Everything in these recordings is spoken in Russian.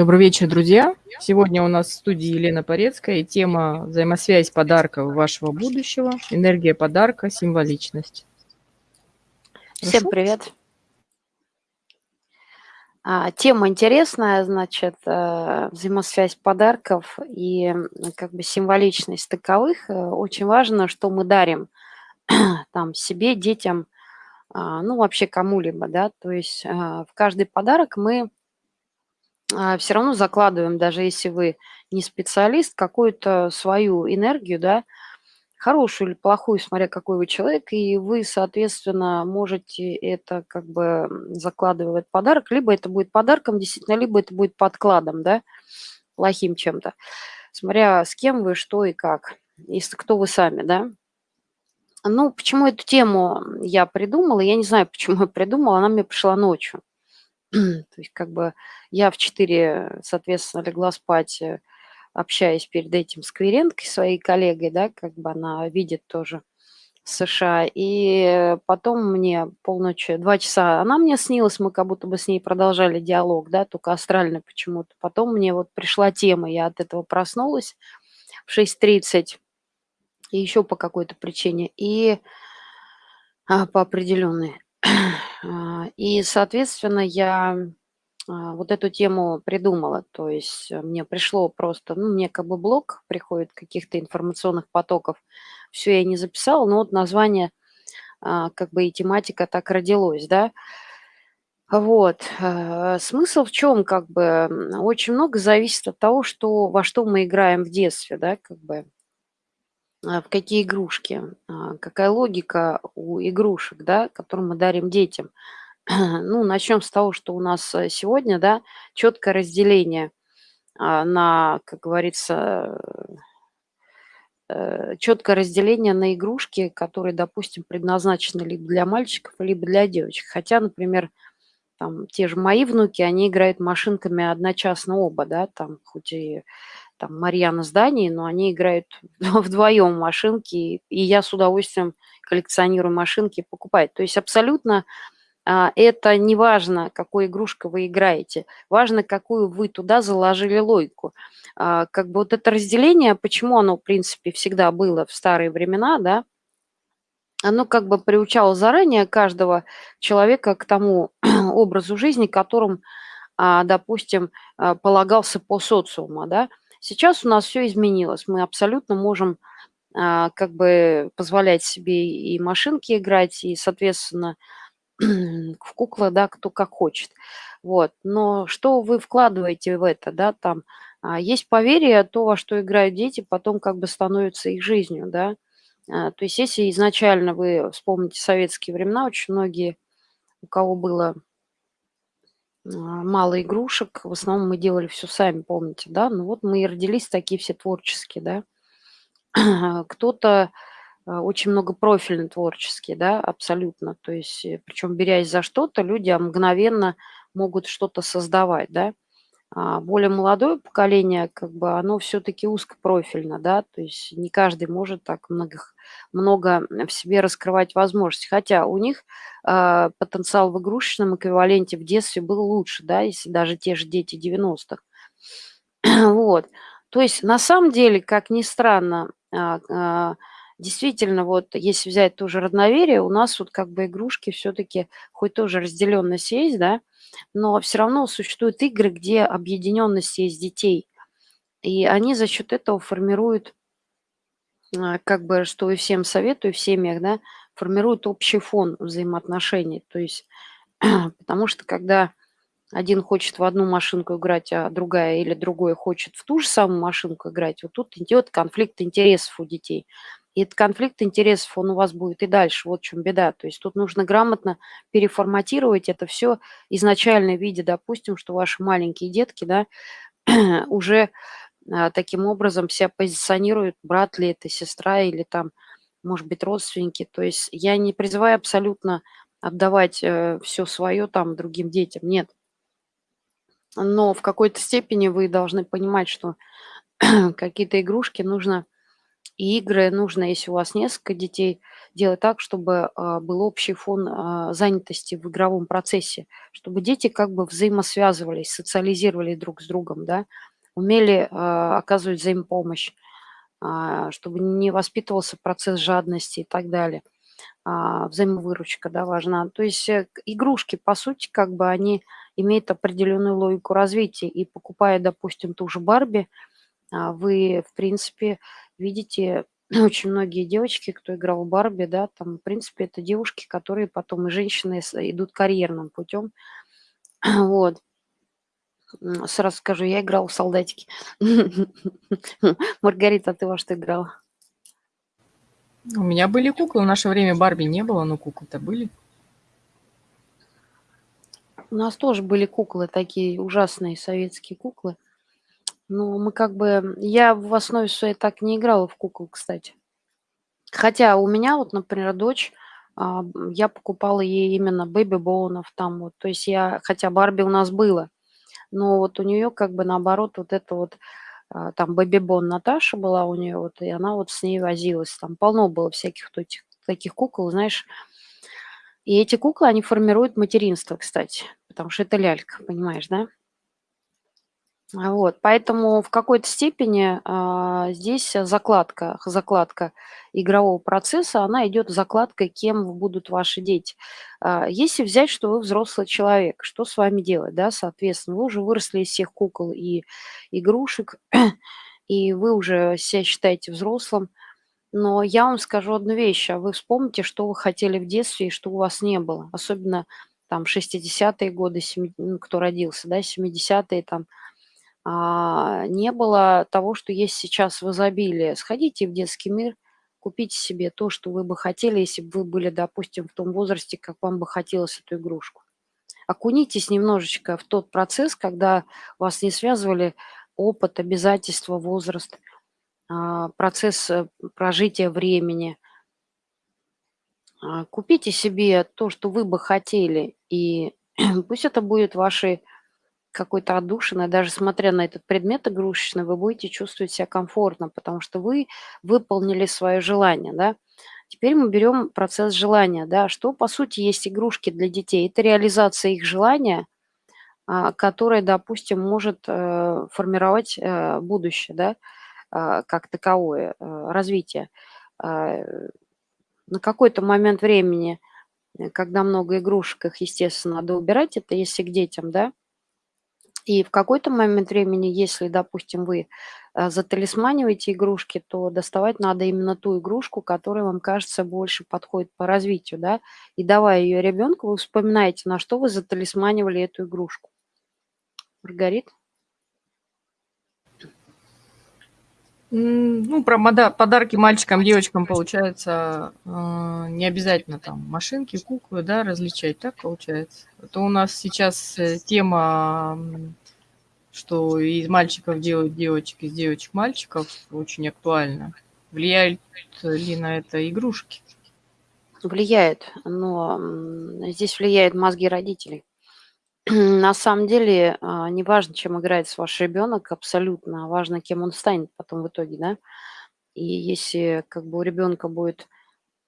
Добрый вечер, друзья. Сегодня у нас в студии Елена Порецкая и тема «Взаимосвязь подарков вашего будущего. Энергия подарка. Символичность». Всем привет. А, тема интересная, значит, э, взаимосвязь подарков и как бы символичность таковых. Э, очень важно, что мы дарим там себе, детям, а, ну вообще кому-либо, да, то есть э, в каждый подарок мы а, все равно закладываем, даже если вы не специалист, какую-то свою энергию, да, хорошую или плохую, смотря какой вы человек, и вы, соответственно, можете это как бы закладывать в подарок, либо это будет подарком действительно, либо это будет подкладом, да, плохим чем-то, смотря с кем вы, что и как, если кто вы сами, да. Ну, почему эту тему я придумала, я не знаю, почему я придумала, она мне пришла ночью. То есть как бы я в 4, соответственно, легла спать, э, общаясь перед этим с клиенткой, своей коллегой, да, как бы она видит тоже США. И потом мне полночи, два часа она мне снилась, мы как будто бы с ней продолжали диалог, да, только астрально почему-то. Потом мне вот пришла тема, я от этого проснулась в 6.30, и еще по какой-то причине, и а, по определенной. А, и, соответственно, я а, вот эту тему придумала. То есть э, мне пришло просто, ну, мне как бы блок приходит каких-то информационных потоков. Все я не записала, но вот название, а, как бы и тематика так родилось, да. Вот. Смысл в чем, как бы, очень много зависит от того, что, во что мы играем в детстве, да, как бы, в какие игрушки, какая логика у игрушек, да, которые мы дарим детям. Ну, начнем с того, что у нас э, сегодня, да, четкое разделение а, на, как говорится, э, четкое разделение на игрушки, которые, допустим, предназначены либо для мальчиков, либо для девочек. Хотя, например, там те же мои внуки, они играют машинками одночасно оба, да, там хоть и там Марьяна с но они играют вдвоем машинки, и я с удовольствием коллекционирую машинки, покупаю. То есть абсолютно а, это не важно, какой игрушкой вы играете, важно, какую вы туда заложили логику. А, как бы вот это разделение, почему оно, в принципе, всегда было в старые времена, да, оно как бы приучало заранее каждого человека к тому образу жизни, которым, а, допустим, полагался по социуму, да. Сейчас у нас все изменилось, мы абсолютно можем как бы позволять себе и машинки играть, и, соответственно, в куклы, да, кто как хочет. Вот. Но что вы вкладываете в это, да, там а, есть поверье, то, во что играют дети, потом как бы становится их жизнью, да. А, то есть если изначально вы вспомните советские времена, очень многие, у кого было а, мало игрушек, в основном мы делали все сами, помните, да, ну вот мы и родились такие все творческие, да. Кто-то а, очень много профильно творческие, да, абсолютно. То есть, э, причем берясь за что-то, люди мгновенно могут что-то создавать, да. А более молодое поколение, как бы, оно все-таки узкопрофильно, да, то есть не каждый может так много, много в себе раскрывать возможности. Хотя у них э, потенциал в игрушечном эквиваленте в детстве был лучше, да, если даже те же дети 90-х. вот. То есть на самом деле, как ни странно, э, действительно, вот если взять тоже родноверие, у нас вот как бы игрушки все-таки, хоть тоже разделенность есть, да, но все равно существуют игры, где объединенность есть детей. И они за счет этого формируют, а, как бы, что и всем советую, в семьях, да, формируют общий фон взаимоотношений. То есть, потому что когда один хочет в одну машинку играть, а другая или другой хочет в ту же самую машинку играть, вот тут идет конфликт интересов у детей. И этот конфликт интересов, он у вас будет и дальше. Вот в чем беда. То есть тут нужно грамотно переформатировать это все изначально в виде, допустим, что ваши маленькие детки, да, уже а, таким образом себя позиционируют, брат ли это, сестра или там, может быть, родственники. То есть я не призываю абсолютно отдавать э, все свое там другим детям. Нет. Но в какой-то степени вы должны понимать, что какие-то игрушки нужно И игры нужно, если у вас несколько детей, делать так, чтобы а, был общий фон а, занятости в игровом процессе, чтобы дети как бы взаимосвязывались, социализировали друг с другом, да, умели а, оказывать взаимопомощь, чтобы не воспитывался процесс жадности и так далее. Взаимовыручка, да, важна. То есть э, игрушки, по сути, как бы они имеют определенную логику развития. И покупая, допустим, ту же Барби, вы, в принципе, видите очень многие девочки, кто играл в Барби, да, там, в принципе, это девушки, которые потом и женщины идут карьерным путем. Вот. Сразу скажу, я играла в солдатики. Маргарита, а ты во что играла? У меня были куклы. В наше время Барби не было, но куклы-то были. У нас тоже были куклы, такие ужасные советские куклы. Но мы как бы... Я в основе своей так не играла в кукол, кстати. Хотя у меня вот, например, дочь, а, я покупала ей именно бэби-боунов там вот. То есть я... Хотя Барби у нас было. Но вот у нее как бы наоборот вот это вот а, там бэби-бон Наташа была у нее вот, и она вот с ней возилась. Там полно было всяких этих, таких кукол, знаешь. И эти куклы, они формируют материнство, кстати, потому что это лялька, понимаешь, да? Вот, поэтому в какой-то степени а, здесь закладка, закладка игрового процесса, она идет закладкой, кем будут ваши дети. А, если взять, что вы взрослый человек, что с вами делать, да, соответственно, вы уже выросли из всех кукол и игрушек, и вы уже себя считаете взрослым, но я вам скажу одну вещь, а вы вспомните, что вы хотели в детстве и что у вас не было, особенно там 60-е годы, 70, ну, кто родился, да, 70-е там, не было того, что есть сейчас в изобилии. Сходите в детский мир, купите себе то, что вы бы хотели, если бы вы были, допустим, в том возрасте, как вам бы хотелось эту игрушку. Окунитесь немножечко в тот процесс, когда вас не связывали опыт, обязательства, возраст, а, процесс э, прожития времени. А, купите себе то, что вы бы хотели, и пусть это будет вашей какой-то отдушиной, даже смотря на этот предмет игрушечный, вы будете чувствовать себя комфортно, потому что вы выполнили свое желание, да. Теперь мы берем процесс желания, да, что по сути есть игрушки для детей. Это реализация их желания, а, которое, допустим, может э, формировать э, будущее, да, а, как таковое, э, развитие. А, на какой-то момент времени, когда много игрушек, их, естественно, надо убирать, это если к детям, да, и в какой-то момент времени, если, допустим, вы э, заталисманиваете игрушки, то доставать надо именно ту игрушку, которая вам кажется больше подходит по развитию, да. И давая ее ребенку, вы вспоминаете, на что вы заталисманивали эту игрушку. Маргарит? Ну, про подарки мальчикам, девочкам, получается, э, не обязательно там машинки, куклы, да, различать, так получается? Это у нас сейчас э, тема, что из мальчиков делают девочек, из девочек мальчиков, очень актуальна. Влияют ли на это игрушки? Влияет, но здесь влияют мозги родителей. На самом деле, а, не важно, чем играет ваш ребенок, абсолютно, важно, кем он станет потом в итоге, да. И если как бы у ребенка будет,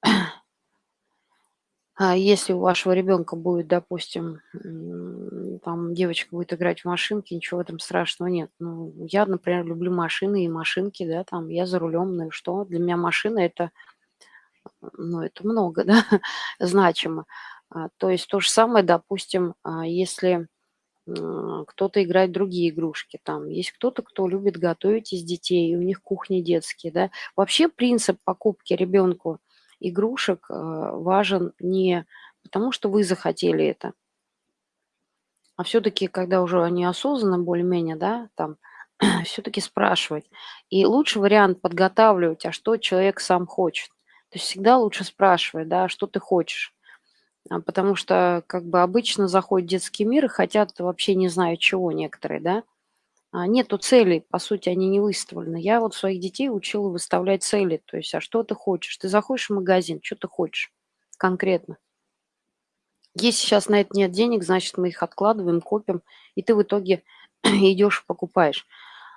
а, если у вашего ребенка будет, допустим, там девочка будет играть в машинки, ничего в этом страшного нет. Ну, я, например, люблю машины и машинки, да, там, я за рулем, ну и что? Для меня машина это, ну, это много, да, значимо. А, то есть то же самое, допустим, а, если кто-то играет другие игрушки, там есть кто-то, кто любит готовить из детей, и у них кухни детские, да. Вообще принцип покупки ребенку игрушек а, важен не потому, что вы захотели это, а все-таки, когда уже они осознанно более-менее, да, там, все-таки спрашивать. И лучший вариант подготавливать, а что человек сам хочет. То есть всегда лучше спрашивать, да, что ты хочешь. А, потому что как бы обычно заходят в детский мир и хотят вообще не знаю чего некоторые, да. А нету целей, по сути, они не выставлены. Я вот своих детей учила выставлять цели. То есть, а что ты хочешь? Ты заходишь в магазин, что ты хочешь конкретно? Если сейчас на это нет денег, значит, мы их откладываем, копим, и ты в итоге идешь покупаешь.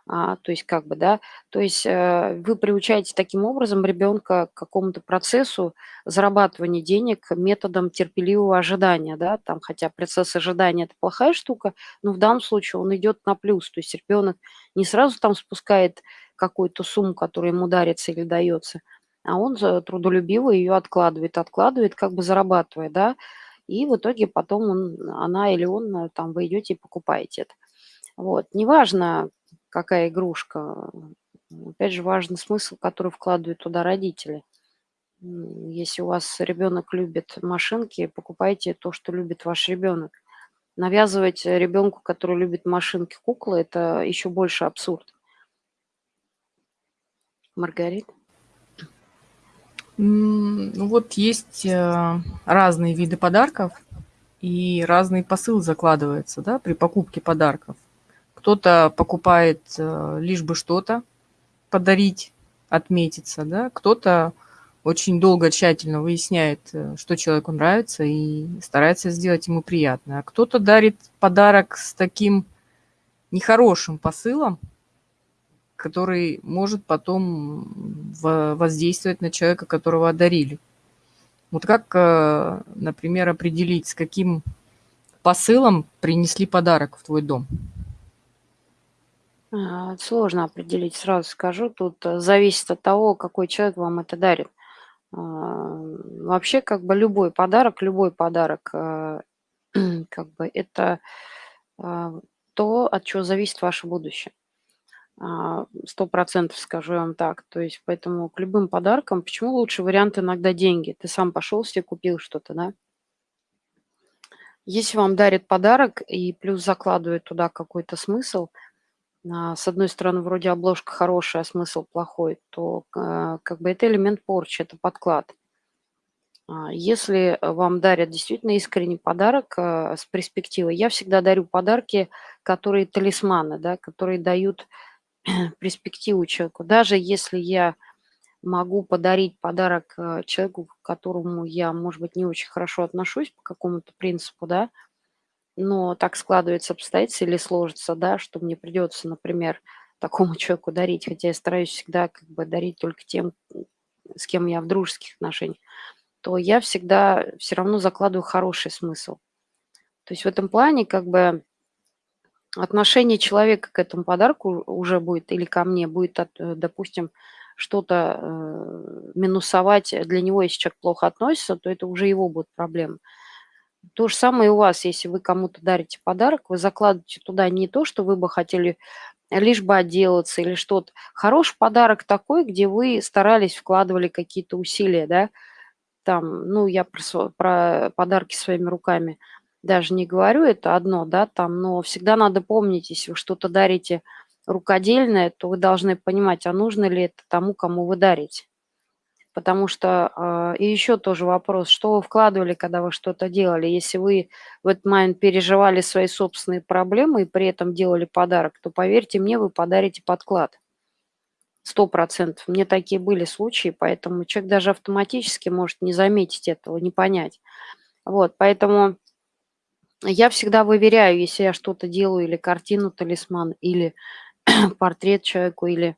А, то есть как бы, да, то есть э, вы приучаете таким образом ребенка к какому-то процессу зарабатывания денег методом терпеливого ожидания, да, там, хотя процесс ожидания– это плохая штука, но в данном случае он идет на плюс, то есть ребенок не сразу там спускает какую-то сумму, которая ему дарится или дается, а он трудолюбиво ее откладывает, откладывает, как бы зарабатывая, да, и в итоге потом он, она или он, э, там, вы идете и покупаете это. Вот. Неважно, какая игрушка. Опять же, важный смысл, который вкладывают туда родители. Если у вас ребенок любит машинки, покупайте то, что любит ваш ребенок. Навязывать ребенку, который любит машинки, куклы, это еще больше абсурд. Маргарита? Ну вот есть э, разные виды подарков и разный посыл закладывается да, при покупке подарков. Кто-то покупает э, лишь бы что-то подарить, отметиться, да, кто-то очень долго, тщательно выясняет, э, что человеку нравится и старается сделать ему приятно. А кто-то дарит подарок с таким нехорошим посылом, который может потом воздействовать на человека, которого одарили. Вот как, э, например, определить, с каким посылом принесли подарок в твой дом? А, сложно определить, сразу скажу. Тут э, зависит от того, какой человек вам это дарит. А, вообще, как бы любой подарок, любой подарок, э, как бы это а, то, от чего зависит ваше будущее. Сто процентов скажу вам так. То есть поэтому к любым подаркам, почему лучший вариант иногда деньги? Ты сам пошел себе купил что-то, да? Если вам дарят подарок и плюс закладывают туда какой-то смысл – а, с одной стороны, вроде обложка хорошая, а смысл плохой, то а, как бы это элемент порчи, это подклад. А, если вам дарят действительно искренний подарок с перспективой, я всегда дарю подарки, которые талисманы, да, которые дают перспективу человеку. Даже если я могу подарить подарок человеку, к которому я, может быть, не очень хорошо отношусь по какому-то принципу, да, но так складывается обстоятельства или сложится, да, что мне придется, например, такому человеку дарить, хотя я стараюсь всегда как бы дарить только тем, с кем я в дружеских отношениях, то я всегда все равно закладываю хороший смысл. То есть в этом плане как бы отношение человека к этому подарку уже будет или ко мне будет, э, допустим, что-то э, минусовать для него, если человек плохо относится, то это уже его будет проблема. То же самое и у вас, если вы кому-то дарите подарок, вы закладываете туда не то, что вы бы хотели лишь бы отделаться или что-то. Хороший подарок такой, где вы старались, вкладывали какие-то усилия, да, там, ну, я про, про подарки своими руками даже не говорю, это одно, да, там, но всегда надо помнить, если вы что-то дарите рукодельное, то вы должны понимать, а нужно ли это тому, кому вы дарите. Потому что, а, и еще тоже вопрос, что вы вкладывали, когда вы что-то делали? Если вы в этот момент переживали свои собственные проблемы и при этом делали подарок, то, поверьте мне, вы подарите подклад. Сто процентов. Мне такие были случаи, поэтому человек даже автоматически может не заметить этого, не понять. Вот, поэтому я всегда выверяю, если я что-то делаю, или картину талисман, или портрет человеку, или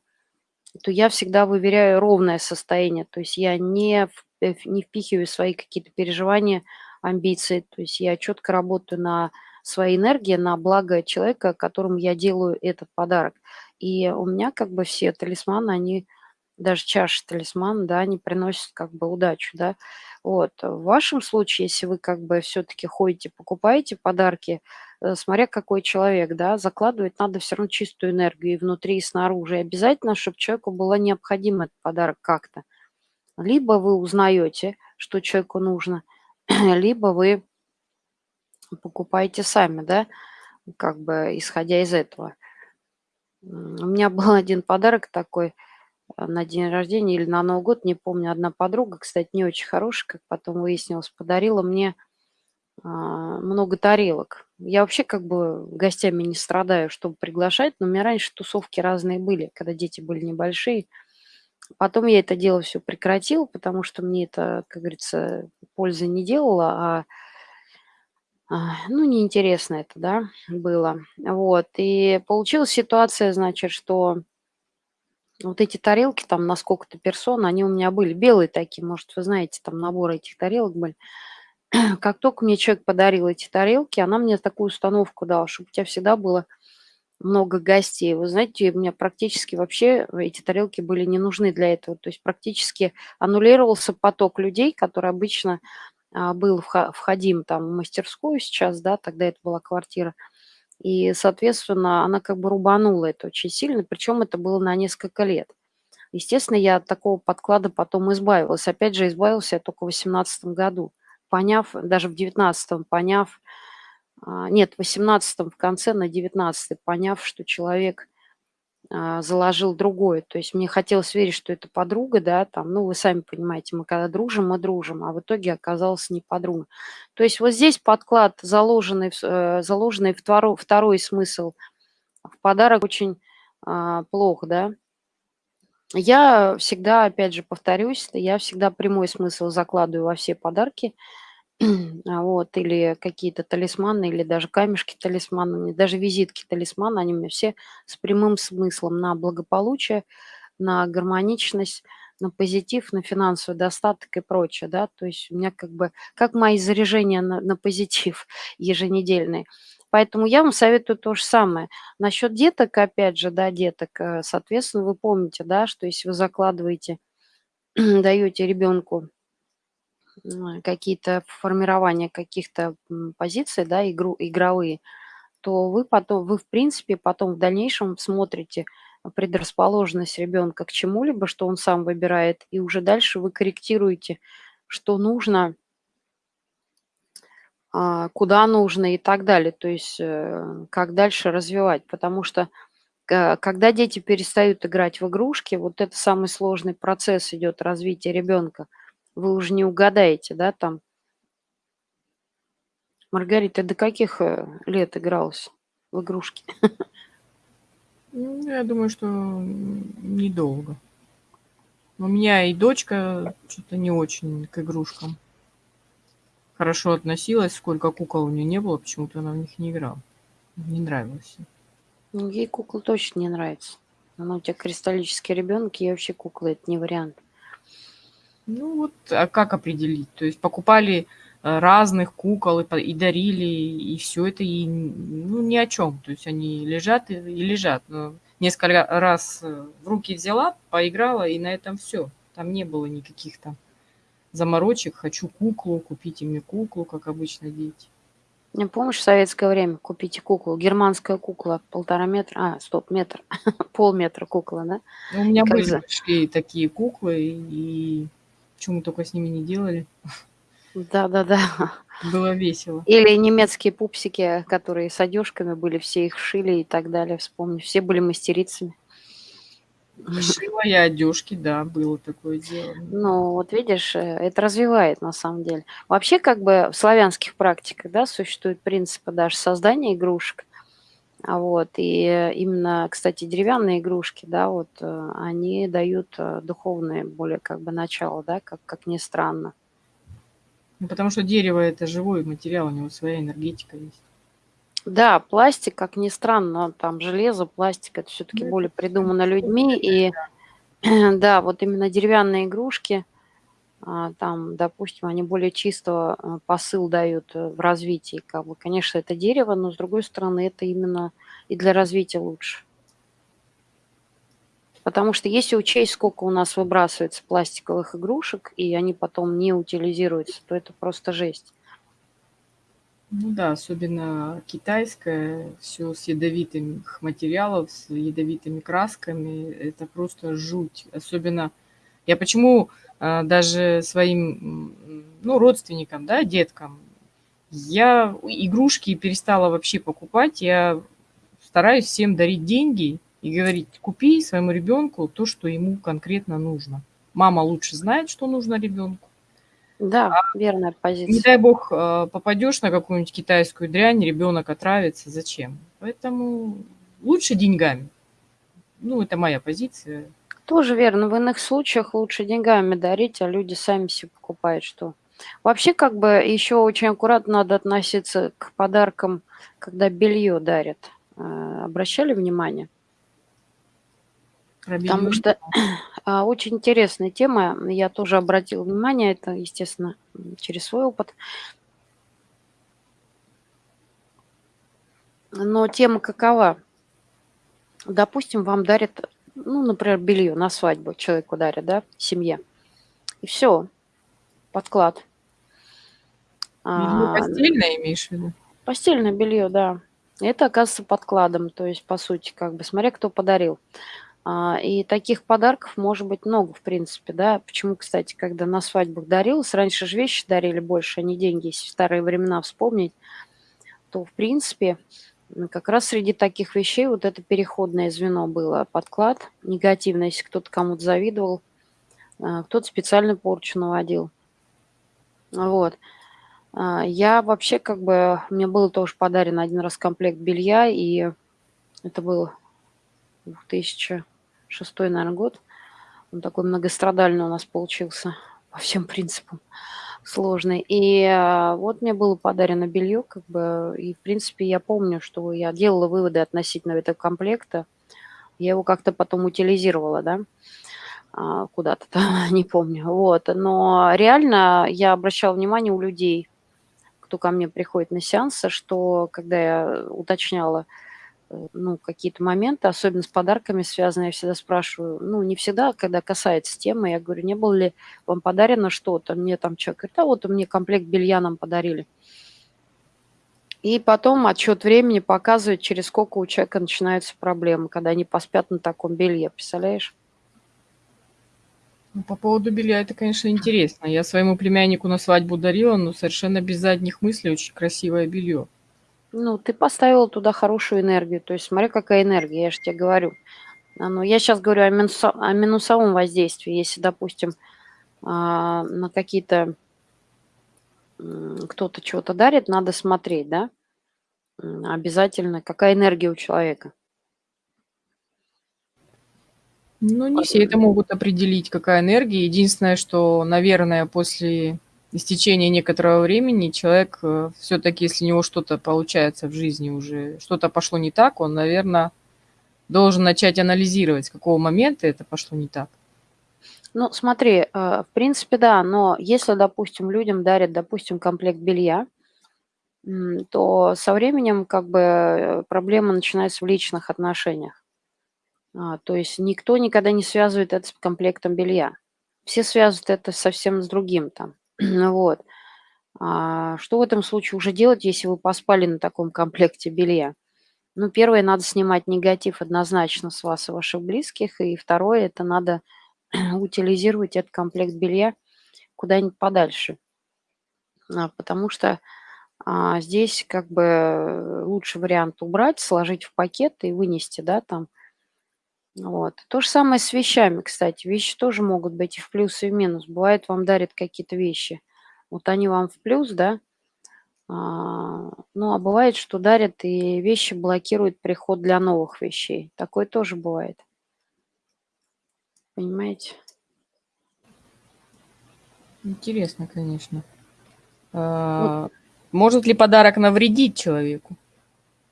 то я всегда выверяю ровное состояние. То есть я не, э, не впихиваю свои какие-то переживания, амбиции. То есть я четко работаю на своей энергии, на благо человека, которому я делаю этот подарок. И у меня как бы все талисманы, они даже чаши талисман, да, они приносят как бы удачу, да. Вот. В вашем случае, если вы как бы все-таки ходите, покупаете подарки, смотря какой человек, да, закладывать надо все равно чистую энергию и внутри, и снаружи. И обязательно, чтобы человеку было необходимо этот подарок как-то. Либо вы узнаете, что человеку нужно, либо вы покупаете сами, да, как бы исходя из этого. У меня был один подарок такой э, на день рождения или на Новый год, не помню, одна подруга, кстати, не очень хорошая, как потом выяснилось, подарила мне много тарелок. Я вообще как бы гостями не страдаю, чтобы приглашать, но у меня раньше тусовки разные были, когда дети были небольшие. Потом я это дело все прекратил, потому что мне это, как говорится, пользы не делало, а А, ну, неинтересно это, да, было. Вот, и получилась ситуация, значит, что вот эти тарелки там на сколько-то персон, они у меня были белые такие, может, вы знаете, там набор этих тарелок были. Как только мне человек подарил эти тарелки, она мне такую установку дала, чтобы у тебя всегда было много гостей. Вы знаете, у меня практически вообще эти тарелки были не нужны для этого. То есть практически аннулировался поток людей, который обычно а, был входим там в мастерскую сейчас, да, тогда это была квартира. И, соответственно, она как бы рубанула это очень сильно, причем это было на несколько лет. Естественно, я от такого подклада потом избавилась. Опять же, избавился я только в 2018 году, поняв, даже в 2019, поняв, а, нет, в 18 в конце, на 19 поняв, что человек а, заложил другое. То есть мне хотелось верить, что это подруга, да, там, ну, вы сами понимаете, мы когда дружим, мы дружим, а в итоге оказалось не подруга. То есть вот здесь подклад, заложенный, э, заложенный второй, второй смысл в подарок очень а, плохо, да. Я всегда, опять же, повторюсь, я всегда прямой смысл закладываю во все подарки – А, вот, или какие-то талисманы, или даже камешки талисманы, даже визитки талисмана, они у меня все с прямым смыслом на благополучие, на гармоничность, на позитив, на финансовый достаток и прочее, да, то есть у меня как бы, как мои заряжения на, на позитив еженедельные. Поэтому я вам советую то же самое. Насчет деток, опять же, да, деток, э, соответственно, вы помните, да, что если вы закладываете, даете ребенку какие-то формирования каких-то позиций, да, игру, игровые, то вы потом, вы в принципе потом в дальнейшем смотрите предрасположенность ребенка к чему-либо, что он сам выбирает, и уже дальше вы корректируете, что нужно, куда нужно и так далее, то есть э, как дальше развивать, потому что когда дети перестают играть в игрушки, вот это самый сложный процесс идет развития ребенка – вы уже не угадаете, да, там. Маргарита, до каких э, лет игралась в игрушки? Ну, я думаю, что недолго. У меня и дочка что-то не очень к игрушкам хорошо относилась. Сколько кукол у нее не было, почему-то она в них не играла. Не нравилось. Ну, ей кукол точно не нравится. Она у тебя кристаллический ребенок, ей вообще куклы это не вариант. Ну вот, а как определить? То есть покупали э, разных кукол и, и дарили, и все это и, ну, ни о чем. То есть они лежат и, и лежат. Но несколько раз э, в руки взяла, поиграла, и на этом все. Там не было никаких там заморочек. Хочу куклу, купите мне куклу, как обычно дети. Не помнишь, в советское время купите куклу, германская кукла, полтора метра, а, стоп, метр, полметра кукла, да? Ну, у меня были за... такие куклы, и что мы только с ними не делали. Да-да-да. Было весело. Или немецкие пупсики, которые с одежками были, все их шили и так далее, вспомню. Все были мастерицами. Шила я одежки, да, было такое дело. Ну, вот видишь, э, это развивает на самом деле. Вообще, как бы в славянских практиках, да, существует принципы даже создания игрушек. А вот, и именно, кстати, деревянные игрушки, да, вот, э, они дают э, духовное более как бы начало, да, как, как ни странно. Ну, потому что дерево – это живой материал, у него своя энергетика есть. Да, пластик, как ни странно, там железо, пластик – это все-таки ну, более придумано людьми. И да, вот именно деревянные игрушки – а, там, допустим, они более чисто а, посыл дают э, в развитии. Как бы, конечно, это дерево, но с другой стороны, это именно и для развития лучше. Потому что если учесть, сколько у нас выбрасывается пластиковых игрушек, и они потом не утилизируются, то это просто жесть. Ну да, особенно китайское, все с ядовитыми материалов, с ядовитыми красками, это просто жуть. Особенно, я почему а, даже своим, ну, родственникам, да, деткам. Я игрушки перестала вообще покупать. Я стараюсь всем дарить деньги и говорить, купи своему ребенку то, что ему конкретно нужно. Мама лучше знает, что нужно ребенку. Да, а, верная позиция. Не дай бог а, попадешь на какую-нибудь китайскую дрянь, ребенок отравится, зачем? Поэтому лучше деньгами. Ну, это моя позиция. Тоже верно. В иных случаях лучше деньгами дарить, а люди сами себе покупают, что Вообще, как бы, еще очень аккуратно надо относиться к подаркам, когда белье дарят. Э, обращали внимание? Про Потому белье не что, очень интересная тема. Я тоже обратила внимание, это, естественно, через свой опыт. Но тема какова? Допустим, вам дарят, ну, например, белье на свадьбу человеку дарят, да, семье. И всё, подклад. Белье А, н постельное имеешь в виду? Постельное белье, да. Это оказывается подкладом, то есть, по сути, как бы, смотря кто подарил. А, и таких подарков может быть много, в принципе, да. Почему, кстати, когда на свадьбах дарилось, раньше же вещи дарили больше, а не деньги, если в старые времена вспомнить, то, в принципе, как раз среди таких вещей вот это переходное звено было, подклад негативно, если кто-то кому-то завидовал, а, кто-то специально порчу наводил. Вот. А, я вообще как бы, мне было тоже подарен один раз комплект белья, и это было 2000 шестой, наверное, год. Он такой многострадальный у нас получился по всем принципам сложный. И э, вот мне было подарено белье, как бы, и, в принципе, я помню, что я делала выводы относительно этого комплекта. Я его как-то потом утилизировала, да, а, куда-то там, не помню. Вот, но реально я обращала внимание у людей, кто ко мне приходит на сеансы, что, когда я уточняла, ну, какие-то моменты, особенно с подарками связанные, я всегда спрашиваю, ну, не всегда, а когда касается темы, я говорю: "Не было ли вам подарено что-то?" Мне там человек говорит: "Да вот мне комплект белья нам подарили". И потом отсчет времени показывает, через сколько у человека начинаются проблемы, когда они поспят на таком белье, представляешь? Ну, по поводу белья это, конечно, интересно. Я своему племяннику на свадьбу дарила, но совершенно без задних мыслей, очень красивое белье. Ну, ты поставила туда хорошую энергию. То есть смотри, какая энергия, я же те говорю. А, ну, я щас говорю о минусо о минусовом воздействии. Если, допустим, а, на какие-то кто-то чё-то дарит, надо смотреть, да, обязательно, какая энергия у человека. Ну, не все это могут определить, какая энергия. Единственное, что, наверное, после истечения некоторого времени человек, э, всё-таки, если у него что-то получается в жизни уже, что-то пошло не так, он, наверно, должен начать анализировать, с какого момента это пошло не так. Ну, смотри, э, в принципе, да. Но если, допустим, людям дарят, допустим, комплект белья, то со временем, как бы, э, проблема начинается в личных отношениях. А, то есть никто никогда не связывает это с комплектом белья. Все связывают это совсем с другим там. Вот. А, что в этом случае уже делать, если вы поспали на таком комплекте белья? Ну, первое, надо снимать негатив однозначно с вас и ваших близких. И второе- это надо утилизировать этот комплект белья куда-нибудь подальше. А, потому что, а, здесь, как бы, э, лучший вариант- убрать, сложить в пакет и вынести, да, там. Вот. То же самое с вещами, кстати. Вещи тоже могут быть и в плюс, и в минус. Бывает, вам дарят какие-то вещи, вот они вам в плюс, да, а, ну, а бывает, что дарят и вещи блокируют приход для новых вещей. Такое тоже бывает. Понимаете? Интересно, конечно. Вот. А, может ли подарок навредить человеку?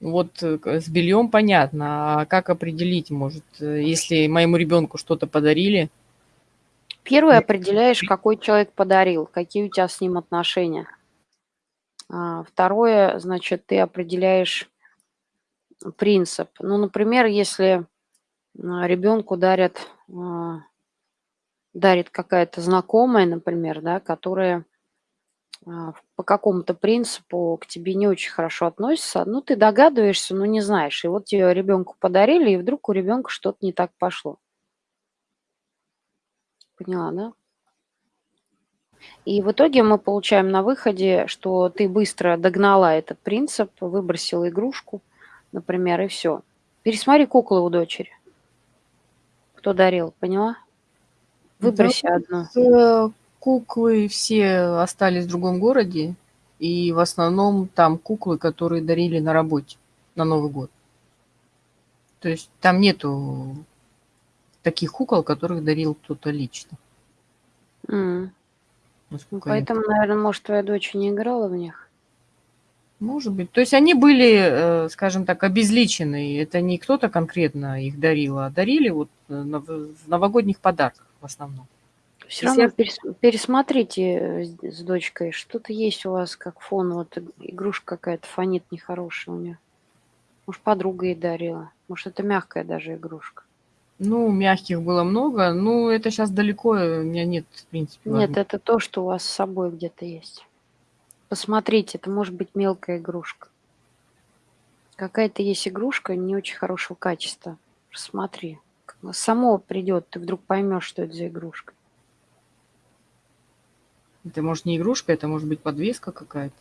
Вот, э, с бельем понятно, а как определить, может, э, если моему ребенку что-то подарили? Первое, определяешь, какой человек подарил, какие у тя с ним отношения. А, второе, значит, ты определяешь принцип. Ну, например, если, ребенку дарят, а, дарит какая-то знакомая, например, да, которая, по какому-то принципу к тебе не очень хорошо относится. Ну, ты догадываешься, но не знаешь. И вот тебе ребенку подарили, и вдруг у ребенка что-то не так пошло. Поняла, да? И в итоге мы получаем на выходе, что ты быстро догнала этот принцип, выбросила игрушку, например, и всё. Пересмотри куклы у дочери. Кто дарил, поняла? Да, Выброси одну. Э, куклы все остались в другом городе, и в основном там куклы, которые дарили на работе на Новый год. То есть там нету таких кукол, которых дарил кто-то лично. Ну, насколько я поэтому, наверно, может, твоя дочь не играла в них? Может быть. То есть они были, э, скажем так, обезличенные. Это не кто-то конкретно их дарил, а дарили вот в в новогодних подарках в основном. Если равно я перес пересмотрите, э, с с дочкой. Что-то есть у вас как фон, вот игрушка какая-то фонит нехорошая у неё. Может, подруга ей дарила? Может, это мягкая даже игрушка? Ну, мягких было много. Ну, это щас далеко, э, у меня нет, в принципе, Нет, возм это то, что у вас с собой где-то есть. Посмотрите, это может быть мелкая игрушка. Какая-то есть игрушка не очень хорошего качества. Рассмотри. Бы само придёт, ты вдруг поймёшь, что это за игрушка. Это, может, не игрушка, это может быть подвеска какая-то.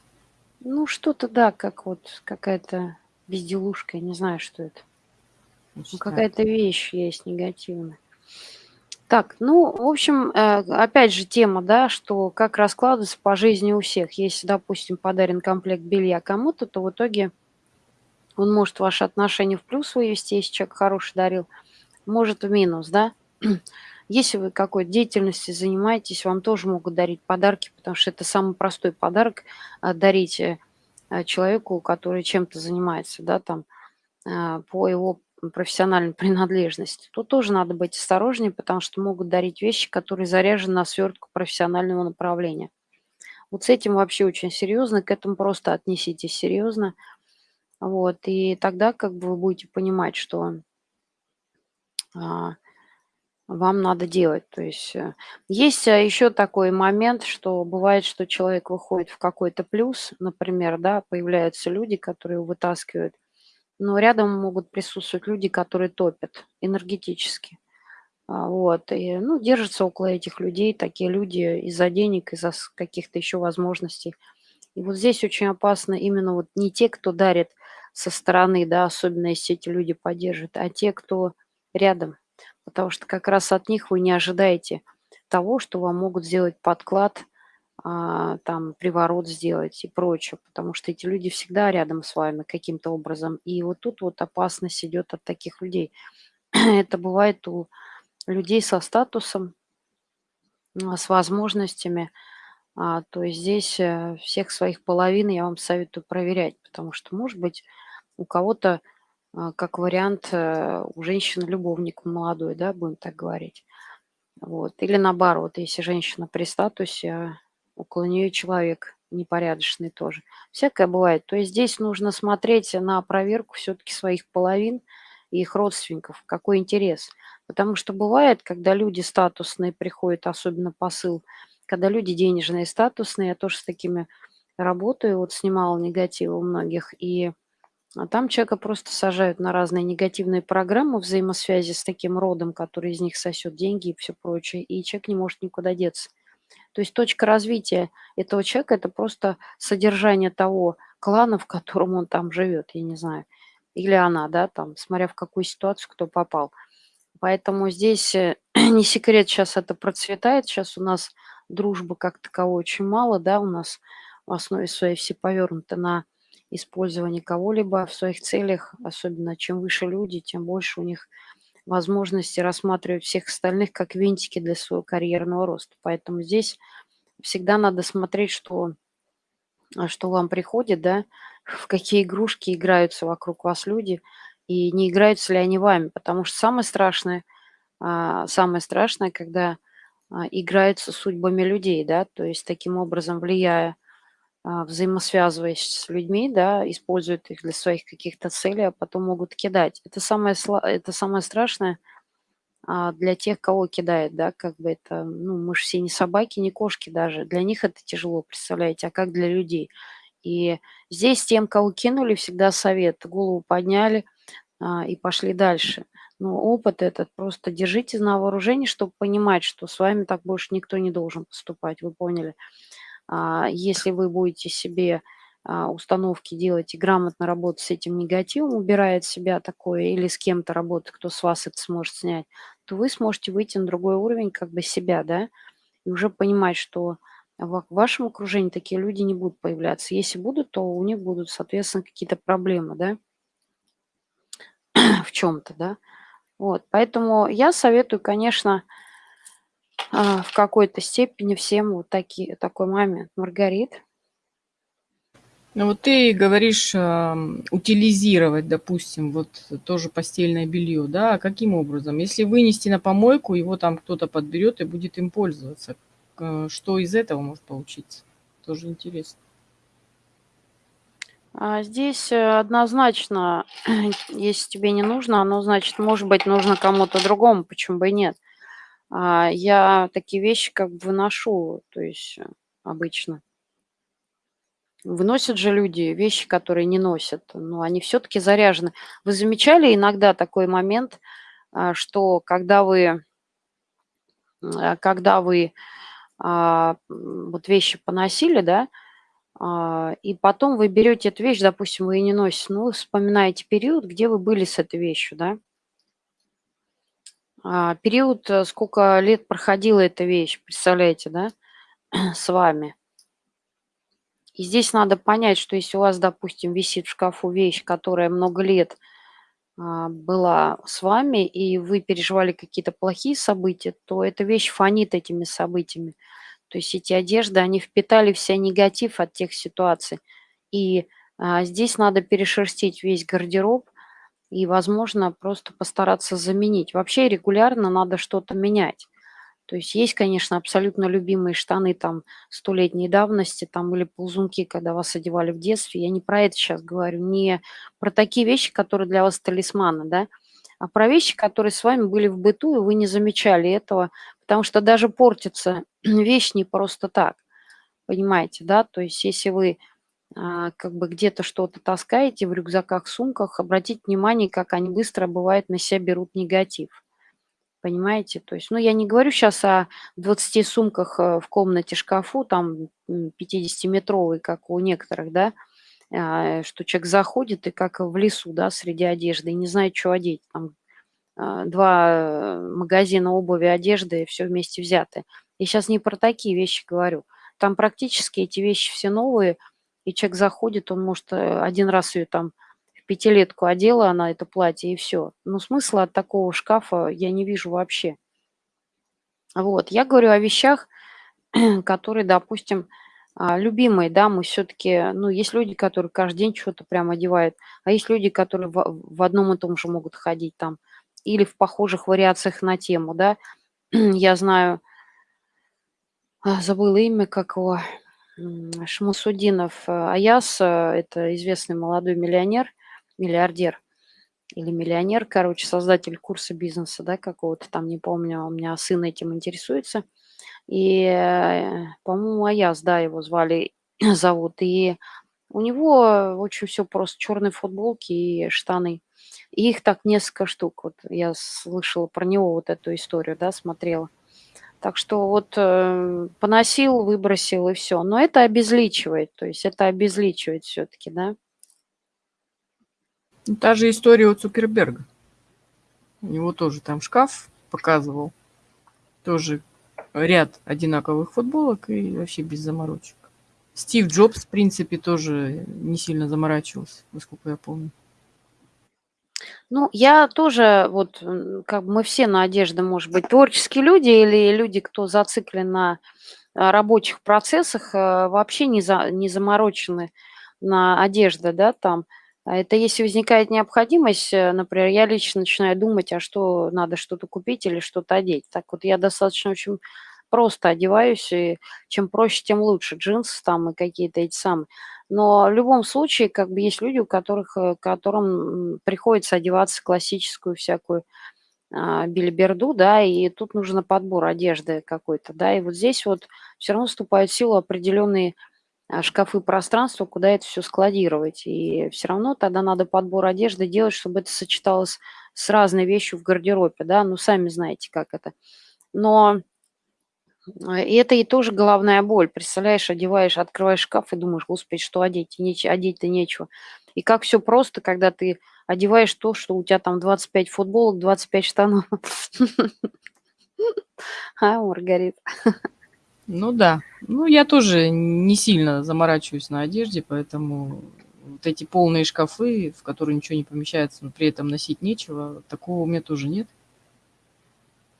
Ну, что-то, да, как вот какая-то безделушка, я не знаю, что это. Ну, какая-то вещь есть негативная. Так, ну, в общем, э, опять же тема, да, что как раскладывается по жизни у всех. Если, допустим, подарен комплект белья кому-то, то в итоге он может ваши отношения в плюс вывести, если человек хороший дарил, может в минус, да. Если вы какой-то деятельностью занимаетесь, вам тоже могут дарить подарки, потому что это самый простой подарок- а, дарить, э, а, человеку, который чем-то занимается, да, там, а, по его профессиональной принадлежности. Тут тоже надо быть осторожнее, потому что могут дарить вещи, которые заряжены на свёртку профессионального направления. Вот с этим вообще очень серьёзно, к этому просто отнеситесь серьёзно. Вот, и тогда как бы вы будете понимать, что вам надо делать. То есть, э, есть, а, ещё такой момент, что бывает, что человек выходит в какой-то плюс, например, да, появляются люди, которые его вытаскивают, но рядом могут присутствовать люди, которые топят энергетически. А, вот, и, ну, держатся около этих людей такие люди из-за денег, из-за каких-то ещё возможностей. И вот здесь очень опасно именно вот не те, кто дарит со стороны, да, особенно если эти люди поддерживают, а те, кто рядом. Потому что как раз от них вы не ожидаете того, что вам могут сделать подклад, а, там, приворот сделать и прочее, потому что эти люди всегда рядом с вами каким-то образом. И вот тут вот опасность идёт от таких людей. Это бывает у людей со статусом, а, с возможностями. А, то есть здесь, э, всех своих половин я вам советую проверять, потому что, может быть, у кого-то, как вариант, э, у женщины любовник молодой, да, будем так говорить. Вот. Или наоборот, если женщина при статусе, а около неё человек непорядочный тоже. Всякое бывает. То есть здесь нужно смотреть на проверку всё-таки своих половин и их родственников, какой интерес. Потому что бывает, когда люди статусные приходят, особенно посыл, когда люди денежные, статусные, я тоже с такими работаю, вот снимала негатив у многих, и, а, там человека просто сажают на разные негативные программы взаимосвязи с таким родом, который из них сосёт деньги и всё прочее, и человек не может никуда деться. То есть точка развития этого человека- это просто содержание того клана, в котором он там живёт, я не знаю, или она, да, там, смотря в какую ситуацию кто попал. Поэтому здесь, э, не секрет, щас это процветает. Щас у нас дружбы как таковой очень мало, да, у нас в основе своей все повёрнуты на использование кого-либо в своих целях. Особенно чем выше люди, тем больше у них возможности рассматривать всех остальных как винтики для своего карьерного роста. Поэтому здесь всегда надо смотреть, что, а, что вам приходит, да, в какие игрушки играются вокруг вас люди и не играются ли они вами. Потому что самое страшное, а, самое страшное, когда, а, играются судьбами людей, да, то есть таким образом влияя, взаимосвязываясь с людьми, да, используют их для своих каких-то целей, а потом могут кидать. Это самое это самое страшное, а, для тех, кого кидают, да, как бы это, ну, мы ж все не собаки, не кошки даже. Для них это тяжело, представляете, а как для людей? И здесь тем, кого кинули, всегда совет: голову подняли, а, и пошли дальше. Но опыт этот просто держите на вооружении, чтоб понимать, что с вами так больше никто не должен поступать. Вы поняли? А, если вы будете себе, а, установки делать и грамотно работать с этим негативом, убирая от себя такое, или с кем-то работать, кто с вас это сможет снять, то вы сможете выйти на другой уровень как бы себя, да, и уже понимать, что в вашем окружении такие люди не будут появляться. Если будут, то у них будут, соответственно, какие-то проблемы, да в чём-то, да. Вот, поэтому я советую, конечно а, в какой-то степени всем вот такие такой момент. Маргарит? Ну вот ты говоришь, а, утилизировать, допустим, вот тоже постельное белье, да? А каким образом? Если вынести на помойку, его там кто-то подберет и будет им пользоваться. Что из этого может получиться? Тоже интересно. А здесь, э, однозначно, если тебе не нужно, оно, значит, может быть, нужно кому-то другому, почему бы и нет. А, я такие вещи как бы выношу, то есть, э, обычно. Выносят же люди вещи, которые не носят, но они все-таки заряжены. Вы замечали иногда такой момент, а, что когда вы, а, когда вы вот вещи поносили, да, и потом вы берете эту вещь, допустим, вы ее не носите, ну, вспоминаете период, где вы были с этой вещью, да, период, э, сколько лет проходила эта вещь, представляете, да, с вами. И здесь надо понять, что если у вас, допустим, висит в шкафу вещь, которая много лет а, была с вами, и вы переживали какие-то плохие события, то эта вещь фонит этими событиями. То есть эти одежды, они впитали вся негатив от тех ситуаций. И а, здесь надо перешерстить весь гардероб и, возможно, просто постараться заменить. Вообще регулярно надо что-то менять. То есть есть, конечно, абсолютно любимые штаны там столетней давности там или ползунки, когда вас одевали в детстве. Я не про это сейчас говорю, не про такие вещи, которые для вас талисманы, да, а про вещи, которые с вами были в быту, и вы не замечали этого, потому что даже портится вещь не просто так, понимаете, да, то есть если вы как бы где-то что-то таскаете в рюкзаках, сумках, обратите внимание, как они быстро, бывает, на себя берут негатив. Понимаете? То есть, ну, я не говорю сейчас о 20 сумках э, в комнате шкафу, там 50-метровый, как у некоторых, да, а, что человек заходит и как в лесу, да, среди одежды, и не знает, что одеть. Там а, два магазина обуви, одежды, и все вместе взяты. Я сейчас не про такие вещи говорю. Там практически эти вещи все новые, и человек заходит, он может э, один раз ее там пятилетку одела она это платье, и все. Но смысла от такого шкафа я не вижу вообще. Вот, я говорю о вещах, которые, допустим, а, любимые, да, мы все-таки, ну, есть люди, которые каждый день что-то прям одевают, а есть люди, которые в, в одном и том же могут ходить там, или в похожих вариациях на тему, да. Я знаю, а, забыла имя, как его, Шмусудинов э, Аяс, э, это известный молодой миллионер – миллиардер или миллионер, короче, создатель курса бизнеса, да, какого-то там, не помню, у меня сын этим интересуется. И, э, по-моему, Аяз, да, его звали, зовут. И у него очень все просто, черные футболки и штаны. И их так несколько штук. Вот я слышала про него вот эту историю, да, смотрела. Так что вот э, поносил, выбросил и все. Но это обезличивает, то есть это обезличивает все-таки, да. Ну, та же история у Цукерберга. У него тоже там шкаф показывал. Тоже ряд одинаковых футболок и вообще без заморочек. Стив Джобс, в принципе, тоже не сильно заморачивался, насколько я помню. Ну, я тоже, вот, как бы мы все на одежде, может быть, творческие люди или люди, кто зациклен на а, рабочих процессах, э, вообще не, за, не заморочены на одежде, да, там. А это если возникает необходимость, э, например, я лично начинаю думать, а что надо что-то купить или что-то одеть. Так вот я достаточно очень просто одеваюсь, и чем проще, тем лучше. Джинсы там и какие-то эти самые. Но в любом случае, как бы есть люди, у которых, э, которым приходится одеваться классическую всякую а, билиберду, да, и тут нужен подбор одежды какой-то, да, и вот здесь вот все равно вступают в силу определенные а, шкафы, пространство, куда это все складировать. И все равно тогда надо подбор одежды делать, чтобы это сочеталось с разной вещью в гардеробе, да, ну, сами знаете, как это. Но и это и тоже головная боль. Представляешь, одеваешь, открываешь шкаф и думаешь, господи, что одеть? Неч- одеть-то нечего. И как все просто, когда ты одеваешь то, что у тебя там 25 футболок, 25 штанов. А, Маргарита. Ну да. Ну, я тоже не сильно заморачиваюсь на одежде, поэтому вот эти полные шкафы, в которые ничего не помещается, но при этом носить нечего, такого у меня тоже нет.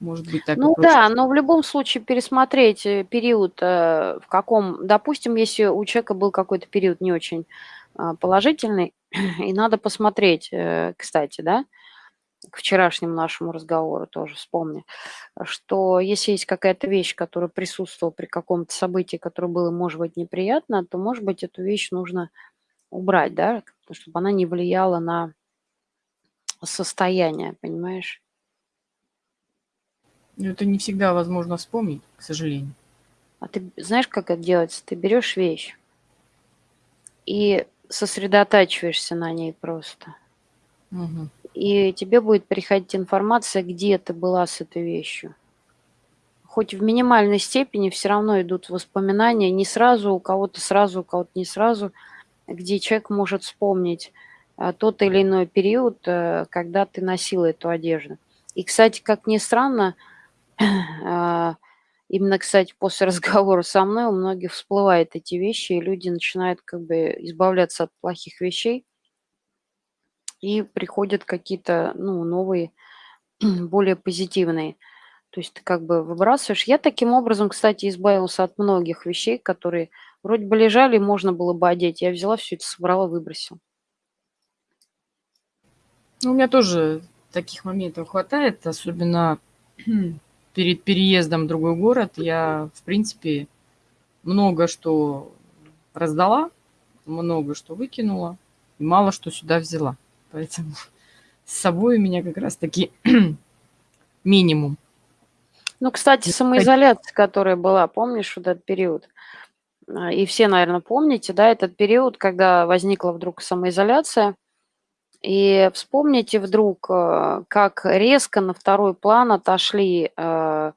Может быть, так Ну да, но в любом случае пересмотреть, э, период, э, в каком допустим, если у человека был какой-то период не очень, а, положительный, и надо посмотреть, э, кстати, да, к вчерашнему нашему разговору тоже вспомни, что если есть какая-то вещь, которая присутствовала при каком-то событии, которое было, может быть, неприятно, то, может быть, эту вещь нужно убрать, да, чтобы она не влияла на состояние, понимаешь? Но это не всегда возможно вспомнить, к сожалению. А ты знаешь, как это делается? Ты берешь вещь и сосредотачиваешься на ней просто. Мгм. И тебе будет приходить информация, где ты была с этой вещью. Хоть в минимальной степени все равно идут воспоминания, не сразу, у кого-то сразу, у кого-то не сразу, где человек может вспомнить, а, тот или иной период, э, когда ты носила эту одежду. И, кстати, как ни странно, именно, кстати, после разговора со мной у многих всплывают эти вещи, и люди начинают как бы избавляться от плохих вещей. И приходят какие-то, ну, новые, более позитивные. То есть ты как бы выбрасываешь. Я таким образом, кстати, избавился от многих вещей, которые вроде бы лежали, можно было бы одеть. Я взяла всё это, собрала, выбросила. Ну, у меня тоже таких моментов хватает, особенно перед переездом в другой город. Я, в принципе, много что раздала, много что выкинула, и мало что сюда взяла. Поэтому с собой у меня как раз таки минимум. Ну, кстати, самоизоляция, которая была, помнишь вот этот период? А, и все, наверно, помните, да, этот период, когда возникла вдруг самоизоляция. И вспомните вдруг, э, как резко на второй план отошли, э,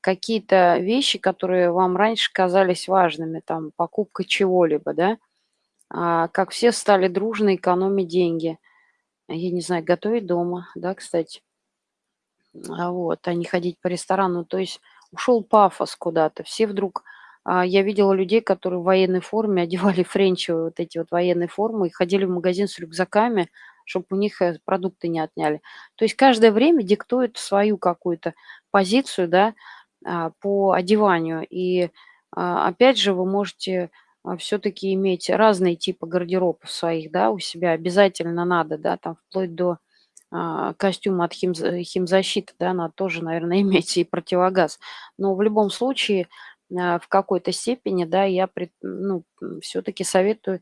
какие-то вещи, которые вам раньше казались важными, там покупка чего-либо, да. А, как все стали дружно экономить деньги. Я не знаю, готовить дома, да, кстати. А, вот, а не ходить по ресторанам. То есть ушел пафос куда-то. Все вдруг я видела людей, которые в военной форме одевали френчевые вот эти вот военные формы и ходили в магазин с рюкзаками, чтоб у них, э, продукты не отняли. То есть каждое время диктует свою какую-то позицию, да, а, по одеванию. И, а, опять же, вы можете, а, всё-таки иметь разные типы гардеробов своих, да, у себя. Обязательно надо, да, там вплоть до, а, костюма от химз химзащиты, да, надо тоже, наверно, иметь и противогаз. Но в любом случае, а, в какой-то степени, да, я ну, всё-таки советую,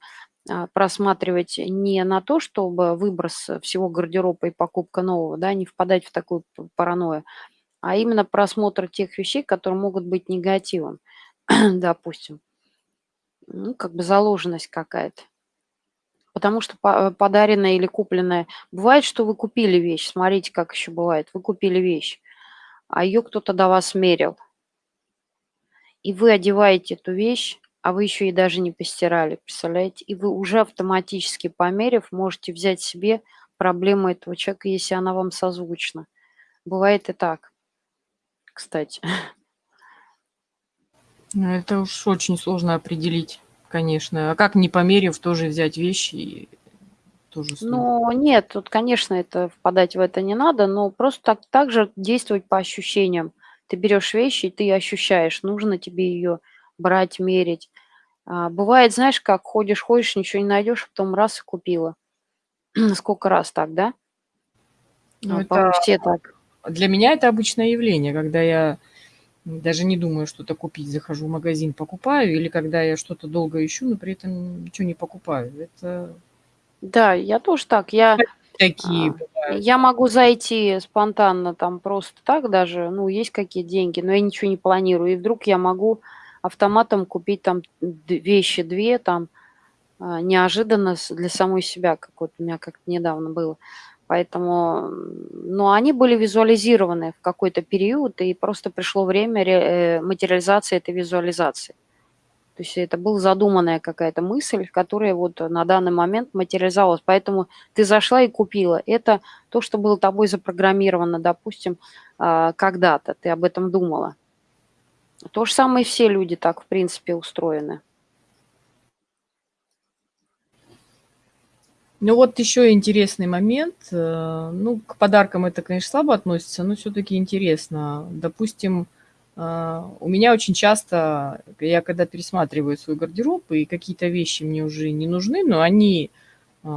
а, просматривать не на то, чтобы выброс всего гардероба и покупка нового, да, не впадать в такую паранойю, а именно просмотр тех вещей, которые могут быть негативом, допустим. Ну, как бы заложенность какая-то. Потому что па подаренное или купленное бывает, что вы купили вещь, смотрите, как еще бывает. Вы купили вещь, а ее кто-то до вас мерил. И вы одеваете эту вещь, а вы еще и даже не постирали, представляете? И вы уже автоматически, померяв, можете взять себе проблему этого человека, если она вам созвучна. Бывает и так, кстати. Ну, это уж очень сложно определить, конечно. А как, не померяв, тоже взять вещи и тоже. Ну нет, тут, конечно, это впадать в это не надо, но просто так так же действовать по ощущениям. Ты берешь вещь, и ты ощущаешь, нужно тебе ее брать, мерить. А, бывает, знаешь как, ходишь ходишь, ничего не найдешь, потом раз- и купила. Сколько раз так, да? Ну, А, это все так. для меня это обычное явление, когда я даже не думаю что-то купить, захожу в магазин, покупаю, или когда я что-то долго ищу, но при этом ничего не покупаю. Это Да, я тоже так. Я, такие а, бывают. я могу зайти спонтанно там просто так даже, ну, есть какие деньги, но я ничего не планирую. И вдруг я могу автоматом купить там вещи 2 там, а, неожиданно для самой себя, как вот у меня как-то недавно было. Поэтому, но они были визуализированы в какой-то период, и просто пришло время ре э, материализации этой визуализации. То есть это была задуманная какая-то мысль, которая вот на данный момент материализовалась. Поэтому ты зашла и купила. Это то, что было тобой запрограммировано, допустим, а, когда-то, ты об этом думала. То же самое все люди так, в принципе, устроены. Ну вот еще интересный момент. Э, ну, к подаркам это, конечно, слабо относится, но все-таки интересно. Допустим, у меня очень часто, я когда пересматриваю свой гардероб, и какие-то вещи мне уже не нужны, но они э,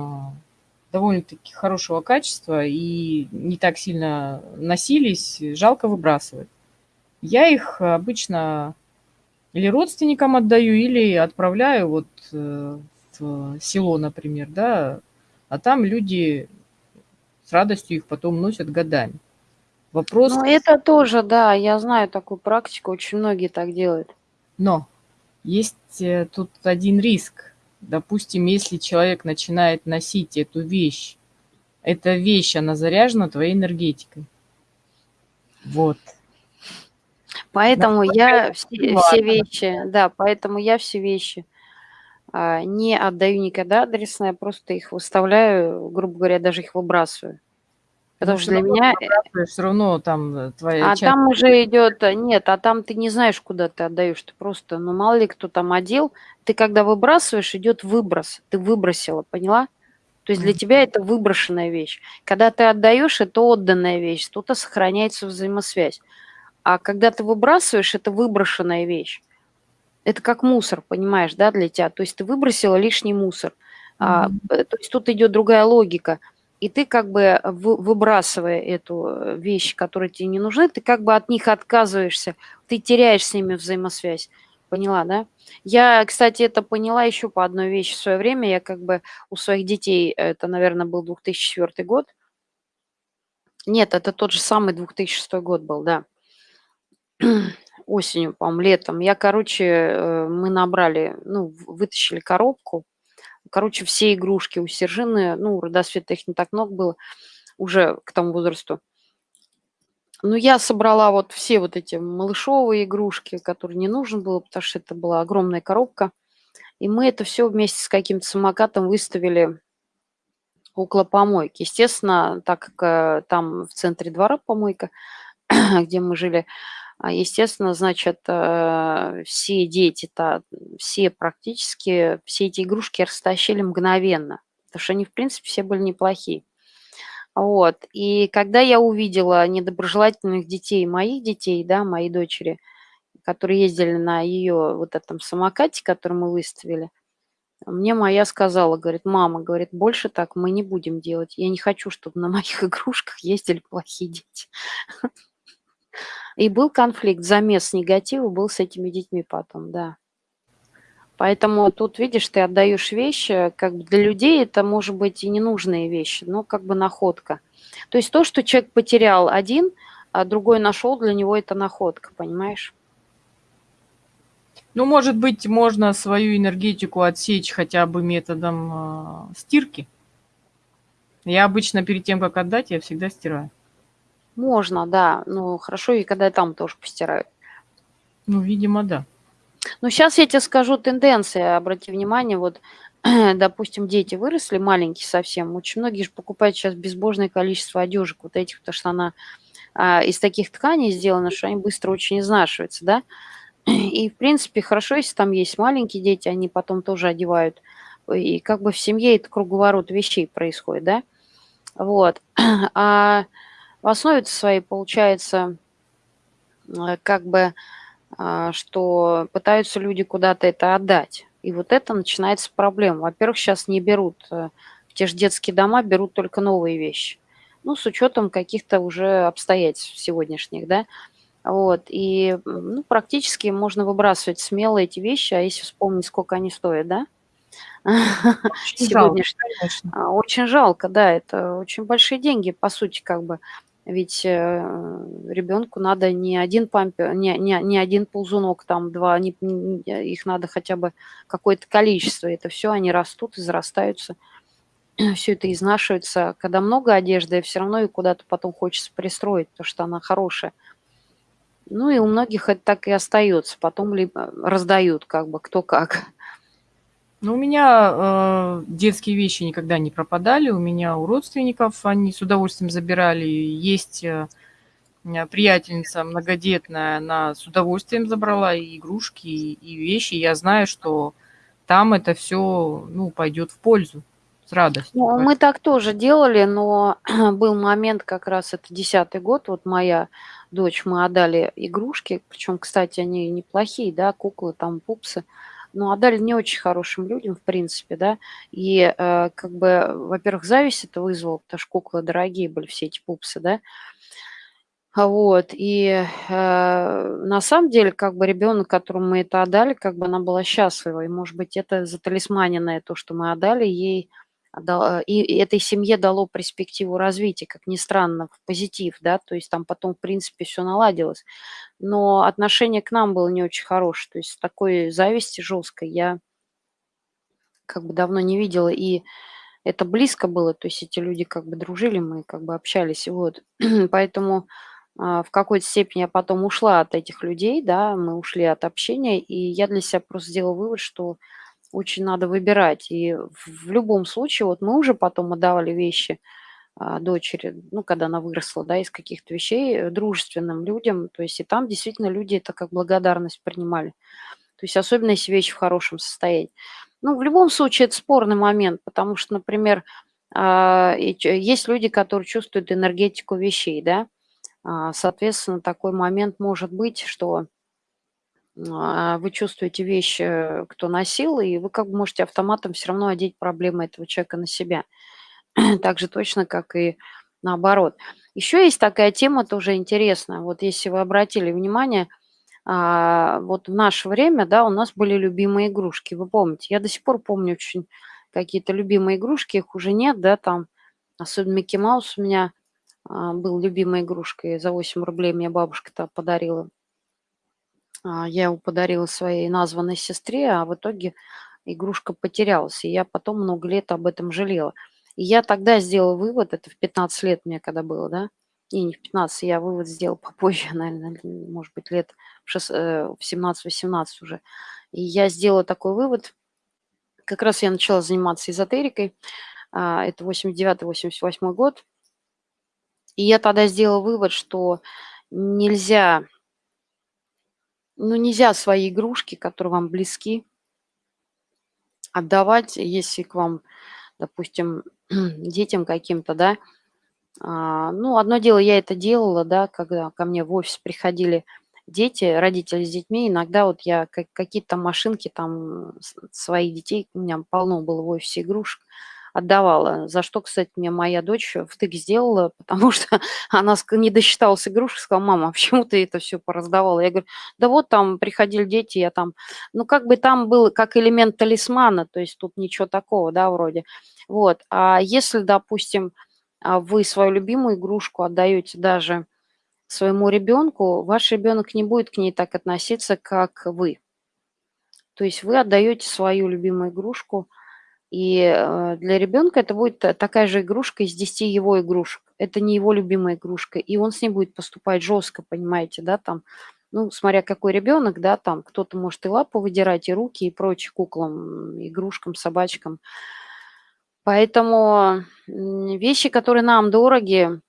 довольно-таки хорошего качества и не так сильно носились, жалко выбрасывать. Я их обычно или родственникам отдаю, или отправляю вот в село, например, да, а там люди с радостью их потом носят годами. Вопрос... Ну, это тоже, да, я знаю такую практику, очень многие так делают. Но есть э, тут один риск. Допустим, если человек начинает носить эту вещь, эта вещь, она заряжена твоей энергетикой. Вот. Поэтому я все, все вещи, да, поэтому я все вещи а, не отдаю никогда адресное, просто их выставляю, грубо говоря, даже их выбрасываю. Потому что для меня... Э, Все равно там э, твоя А часть... там уже идет... Э, нет, а там ты не знаешь, куда ты отдаешь. Ты просто, ну, мало ли кто там одел. Ты когда выбрасываешь, идет выброс. Ты выбросила, поняла? То есть для тебя это выброшенная вещь. Когда ты отдаешь, это отданная вещь. Тут сохраняется взаимосвязь. А когда ты выбрасываешь, это выброшенная вещь это как мусор, понимаешь, да, для тебя. То есть ты выбросила лишний мусор. Mm-hmm. А, то есть тут идет другая логика. И ты как бы выбрасывая эту э, вещь, которая тебе не нужны, ты как бы от них отказываешься, ты теряешь с ними взаимосвязь. Поняла, да? Я, кстати, это поняла еще по одной вещи в свое время. Я как бы у своих детей, это, наверное, был 2004 год. Нет, это тот же самый 2006 год был, да осенью, по-моему, летом. Я, короче, э, мы набрали, ну, вытащили коробку. Короче, все игрушки у Сержины, ну, родосвета их не так много было уже к тому возрасту. Ну, я собрала вот все вот эти малышовые игрушки, которые не нужно было, потому что это была огромная коробка. И мы это все вместе с каким-то самокатом выставили около помойки. Естественно, так как э, там в центре двора помойка, где мы жили, естественно, значит, э, все дети-то, все практически, все эти игрушки растащили мгновенно, потому что они, в принципе, все были неплохие. Вот. И когда я увидела недоброжелательных детей, моих детей, да, моей дочери, которые ездили на ее вот этом самокате, который мы выставили, мне моя сказала, говорит, мама, говорит, больше так мы не будем делать. Я не хочу, чтобы на моих игрушках ездили плохие дети. И был конфликт, замес негатива был с этими детьми потом, да. Поэтому тут, видишь, ты отдаешь вещи, как бы для людей это может быть и ненужные вещи, но как бы находка. То есть то, что человек потерял один, а другой нашел, для него это находка, понимаешь? Ну, может быть, можно свою энергетику отсечь хотя бы методом э, стирки. Я обычно перед тем, как отдать, я всегда стираю. Можно, да. Ну, хорошо, и когда там тоже постирают. Ну, видимо, да. Ну, сейчас я тебе скажу тенденции. Обрати внимание, вот, допустим, дети выросли, маленькие совсем. Очень многие же покупают сейчас безбожное количество одежек вот этих, потому что она а, из таких тканей сделана, что они быстро очень изнашиваются, да. И, в принципе, хорошо, если там есть маленькие дети, они потом тоже одевают. И как бы в семье это круговорот вещей происходит, да. Вот. А в основе своей получается э, как бы, а, что пытаются люди куда-то это отдать. И вот это начинается проблема. Во-первых, сейчас не берут, э, в те же детские дома берут только новые вещи. Ну, с учетом каких-то уже обстоятельств сегодняшних, да. Вот, и ну, практически можно выбрасывать смело эти вещи, а если вспомнить, сколько они стоят, да, очень жалко, а, Очень жалко, да, это очень большие деньги, по сути, как бы. Ведь э, ребенку надо не один пампер, не, не, не один ползунок, там два, не, не, их надо хотя бы какое-то количество. Это все, они растут, израстаются, все это изнашивается. Когда много одежды, все равно ее куда-то потом хочется пристроить, потому что она хорошая. Ну и у многих это так и остается. Потом либо раздают, как бы кто как. Ну, у меня э, детские вещи никогда не пропадали. У меня у родственников они с удовольствием забирали. Есть э, приятельница многодетная, она с удовольствием забрала и игрушки, и, и вещи. Я знаю, что там это все ну, пойдет в пользу. радостью. Ну, мы так тоже делали, но был момент, как раз это десятый год, вот моя дочь, мы отдали игрушки, причем, кстати, они неплохие, да, куклы, там, пупсы, но отдали не очень хорошим людям, в принципе, да, и э, как бы, во-первых, зависть это вызвало, потому что куклы дорогие были, все эти пупсы, да, вот, и э, на самом деле, как бы ребенок, которому мы это отдали, как бы она была счастлива, и, может быть, это заталисманенное то, что мы отдали ей, отдал- и этой семье дало перспективу развития, как ни странно, в позитив, да, то есть там потом, в принципе, все наладилось. Но отношение к нам было не очень хорошее, то есть такой зависти жесткой я как бы давно не видела, и это близко было, то есть эти люди как бы дружили, мы как бы общались, вот. Поэтому а, в какой-то степени я потом ушла от этих людей, да, мы ушли от общения, и я для себя просто сделала вывод, что очень надо выбирать. И в любом случае, вот мы уже потом отдавали вещи а, дочери, ну, когда она выросла, да, из каких-то вещей, э, дружественным людям, то есть и там действительно люди это как благодарность принимали. То есть особенно если вещь в хорошем состоянии. Ну, в любом случае, это спорный момент, потому что, например, а, есть люди, которые чувствуют энергетику вещей, да, а, Соответственно, такой момент может быть, что вы чувствуете вещь, э, кто носил, и вы как бы можете автоматом все равно одеть проблемы этого человека на себя. Так же точно, как и наоборот. Еще есть такая тема тоже интересная. Вот если вы обратили внимание, а, вот в наше время, да, у нас были любимые игрушки. Вы помните, я до сих пор помню очень какие-то любимые игрушки, их уже нет, да, там, особенно Микки Маус у меня а, был любимой игрушкой. За 8 рублей мне бабушка-то подарила. А, Я его подарила своей названной сестре, а в итоге игрушка потерялась. И я потом много лет об этом жалела. И я тогда сделала вывод, это в 15 лет мне когда было, да? Не, не в 15, я вывод сделал попозже, наверное, может быть, лет в шес- э, в 17-18 уже. И я сделала такой вывод, как раз я начала заниматься эзотерикой, а, это 89-88 год, и я тогда сделала вывод, что нельзя, ну, нельзя свои игрушки, которые вам близки, отдавать, если к вам, допустим, детям каким-то, да. А, ну, одно дело, я это делала, да, когда ко мне в офис приходили дети, родители с детьми, иногда вот я как- какие-то машинки там своих детей, у меня полно было в офисе игрушек, отдавала. За что, кстати, мне моя дочь втык сделала, потому что она не досчиталась игрушек, сказала, мама, а почему ты это все пораздавала? Я говорю, да вот там приходили дети, я там, ну как бы там был как элемент талисмана, то есть тут ничего такого, да, вроде. Вот, а если, допустим, а, вы свою любимую игрушку отдаете даже своему ребенку, ваш ребенок не будет к ней так относиться, как вы. То есть вы отдаете свою любимую игрушку, и э, для ребенка это будет та- такая же игрушка из 10 его игрушек. Это не его любимая игрушка, и он с ней будет поступать жестко, понимаете, да, там, ну, смотря какой ребенок, да, там кто-то может и лапу выдирать, и руки, и прочие куклам, игрушкам, собачкам. Поэтому вещи, которые нам дороги,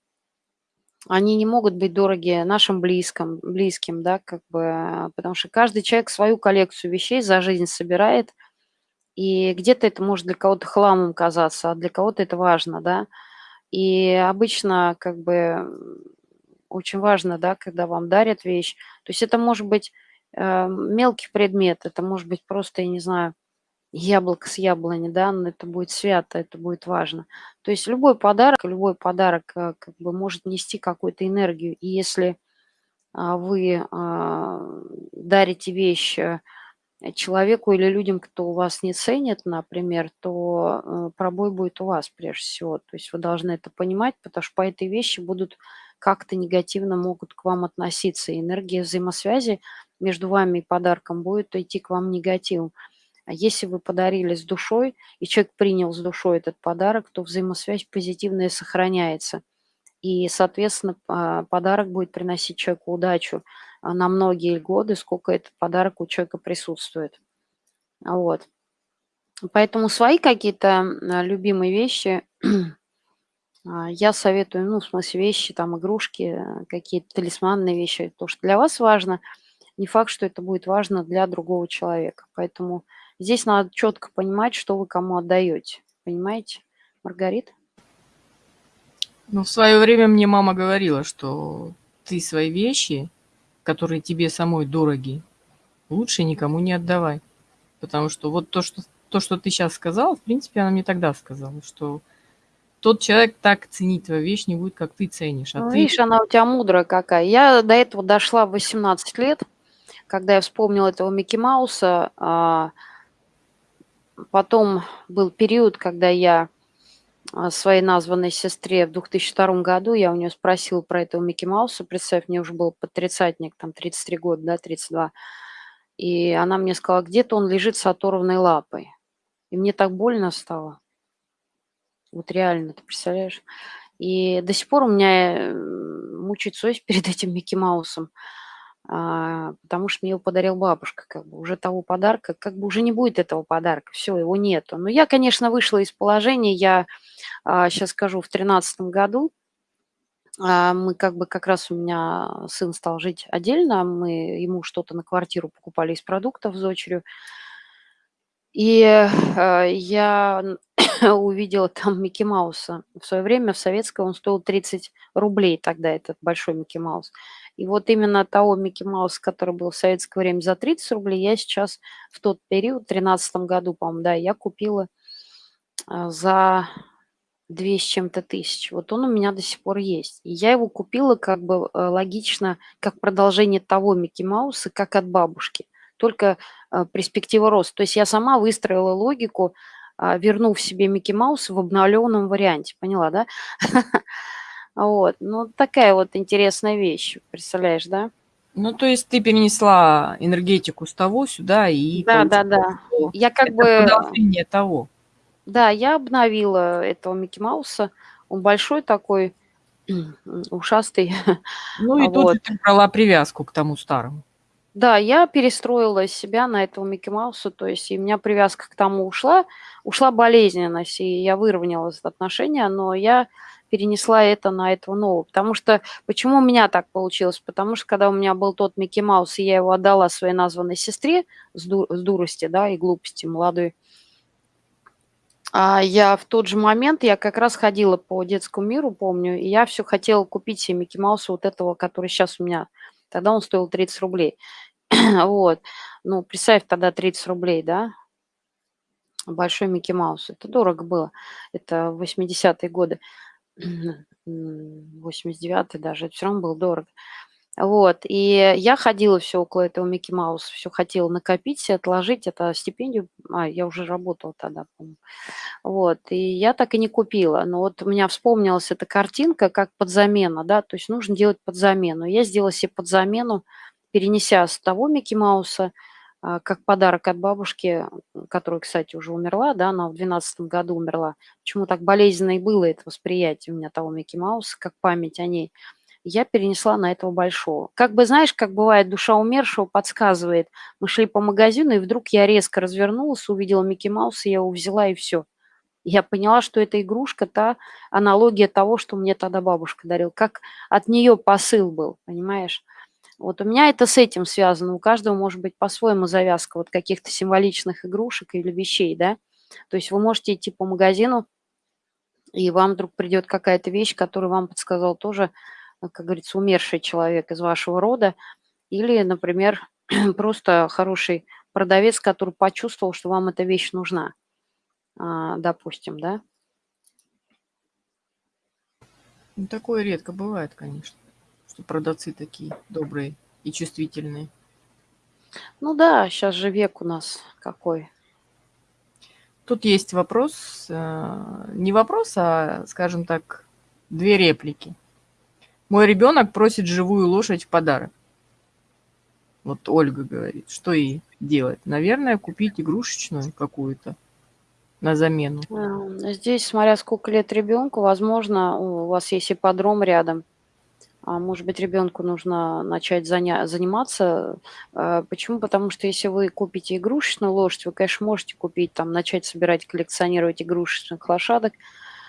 они не могут быть дороги нашим близким, близким, да, как бы, потому что каждый человек свою коллекцию вещей за жизнь собирает, и где-то это может для кого-то хламом казаться, а для кого-то это важно, да. И обычно как бы очень важно, да, когда вам дарят вещь. То есть это может быть э, мелкий предмет, это может быть просто, я не знаю, яблоко с яблони, да, но это будет свято, это будет важно. То есть любой подарок, любой подарок э, как бы может нести какую-то энергию. И если а, вы а, дарите вещь э, человеку или людям, кто вас не ценит, например, то э, пробой будет у вас прежде всего. То есть вы должны это понимать, потому что по этой вещи будут как-то негативно могут к вам относиться. И энергия взаимосвязи между вами и подарком будет идти к вам негативом. А если вы подарили с душой, и человек принял с душой этот подарок, то взаимосвязь позитивная сохраняется. И, соответственно, а, подарок будет приносить человеку удачу а, на многие годы, сколько этот подарок у человека присутствует. А Вот. Поэтому свои какие-то м, любимые вещи а, я советую, ну, в смысле вещи, там, игрушки, какие-то талисманные вещи, то, что для вас важно, не факт, что это будет важно для другого человека. Поэтому здесь надо четко понимать, что вы кому отдаете. Понимаете? Маргарита? Ну, в свое время мне мама говорила, что ты свои вещи, которые тебе самой дороги, лучше никому не отдавай. Потому что вот то, что, то, что ты сейчас сказала, в принципе, она мне тогда сказала, что тот человек так ценить твою вещь не будет, как ты ценишь. А Ну, ты... видишь, она у тебя мудрая какая. Я до этого дошла в 18 лет, когда я вспомнила этого Микки Мауса. А, потом был период, когда я своей названной сестре в 2002 году, я у нее спросила про этого Микки Мауса. Представь, мне уже был под тридцатник, там 33 года, да, 32. И она мне сказала, где-то он лежит с оторванной лапой. И мне так больно стало. Вот реально, ты представляешь? И до сих пор у меня э, мучает совесть перед этим Микки Маусом, потому что мне его подарил бабушка, как бы уже того подарка, как бы уже не будет этого подарка, все, его нету. Но я, конечно, вышла из положения, я сейчас скажу, в тринадцатом году а, мы как бы как раз у меня сын стал жить отдельно, мы ему что-то на квартиру покупали из продуктов с дочерью, и я увидела там Микки Мауса. В свое время в советское он стоил 30 рублей тогда, этот большой Микки Маус. И вот именно того Микки Мауса, который был в советское время за 30 рублей, я сейчас в тот период, в 2013 году, по-моему, да, я купила э, за две с чем-то тысяч. Вот он у меня до сих пор есть. И я его купила как бы э, логично, как продолжение того Микки Мауса, как от бабушки. Только э, перспектива роста. То есть я сама выстроила логику, а, вернув себе Микки Мауса в обновленном варианте. Поняла, да? Вот. Ну, такая вот интересная вещь, представляешь, да? Ну, то есть ты перенесла энергетику с того сюда и Да, да, да. Я как бы... продолжение того. Да, я обновила этого Микки Мауса. Он большой такой, ушастый. Ну и Вот. тут ты брала привязку к тому старому. Да, я перестроила себя на этого Микки Мауса, то есть и у меня привязка к тому ушла, ушла болезненность, и я выровняла это отношение, но я перенесла это на этого нового. Потому что, почему у меня так получилось? Потому что, когда у меня был тот Микки Маус, и я его отдала своей названной сестре с, ду- с дурости, да, и глупости молодой, а я в тот же момент, я как раз ходила по детскому миру, помню, и я все хотела купить себе Микки Мауса вот этого, который сейчас у меня. Тогда он стоил 30 рублей. Вот. Ну, представь тогда 30 рублей, да? Большой Микки Маус. Это дорого было. Это 80-е годы. 89-й даже. Это все равно было дорого. Вот. И я ходила все около этого Микки Мауса. Все хотела накопить отложить. Это стипендию. А, я уже работала тогда. Вот. И я так и не купила. Но вот у меня вспомнилась эта картинка как подзамена, да, то есть нужно делать подзамену. Я сделала себе подзамену, перенеся с того Микки Мауса, как подарок от бабушки, которая, кстати, уже умерла, да, она в 2012 году умерла. Почему так болезненно и было это восприятие у меня того Микки Мауса, как память о ней. Я перенесла на этого большого. Как бы, знаешь, как бывает, душа умершего подсказывает. Мы шли по магазину, и вдруг я резко развернулась, увидела Микки Мауса, я его взяла, и все. Я поняла, что эта игрушка, та аналогия того, что мне тогда бабушка дарила. Как от нее посыл был, понимаешь? Вот у меня это с этим связано. У каждого может быть по-своему завязка вот каких-то символичных игрушек или вещей, да? То есть вы можете идти по магазину, и вам вдруг придет какая-то вещь, которую вам подсказал тоже, э, как говорится, умерший человек из вашего рода. Или, например, просто хороший продавец, который почувствовал, что вам эта вещь нужна, а, допустим, да? Ну, такое редко бывает, конечно, что продавцы такие добрые и чувствительные. Ну да, сейчас же век у нас какой. Тут есть вопрос, э, не вопрос, а, скажем так, две реплики. Мой ребенок просит живую лошадь в подарок. Вот Ольга говорит, что ей делать? Наверное, купить игрушечную какую-то на замену. А, Здесь, смотря сколько лет ребенку, возможно, у вас есть ипподром рядом. А может быть, ребенку нужно начать заня- заниматься. А, Почему? Потому что если вы купите игрушечную лошадь, вы, конечно, можете купить, там, начать собирать, коллекционировать игрушечных лошадок,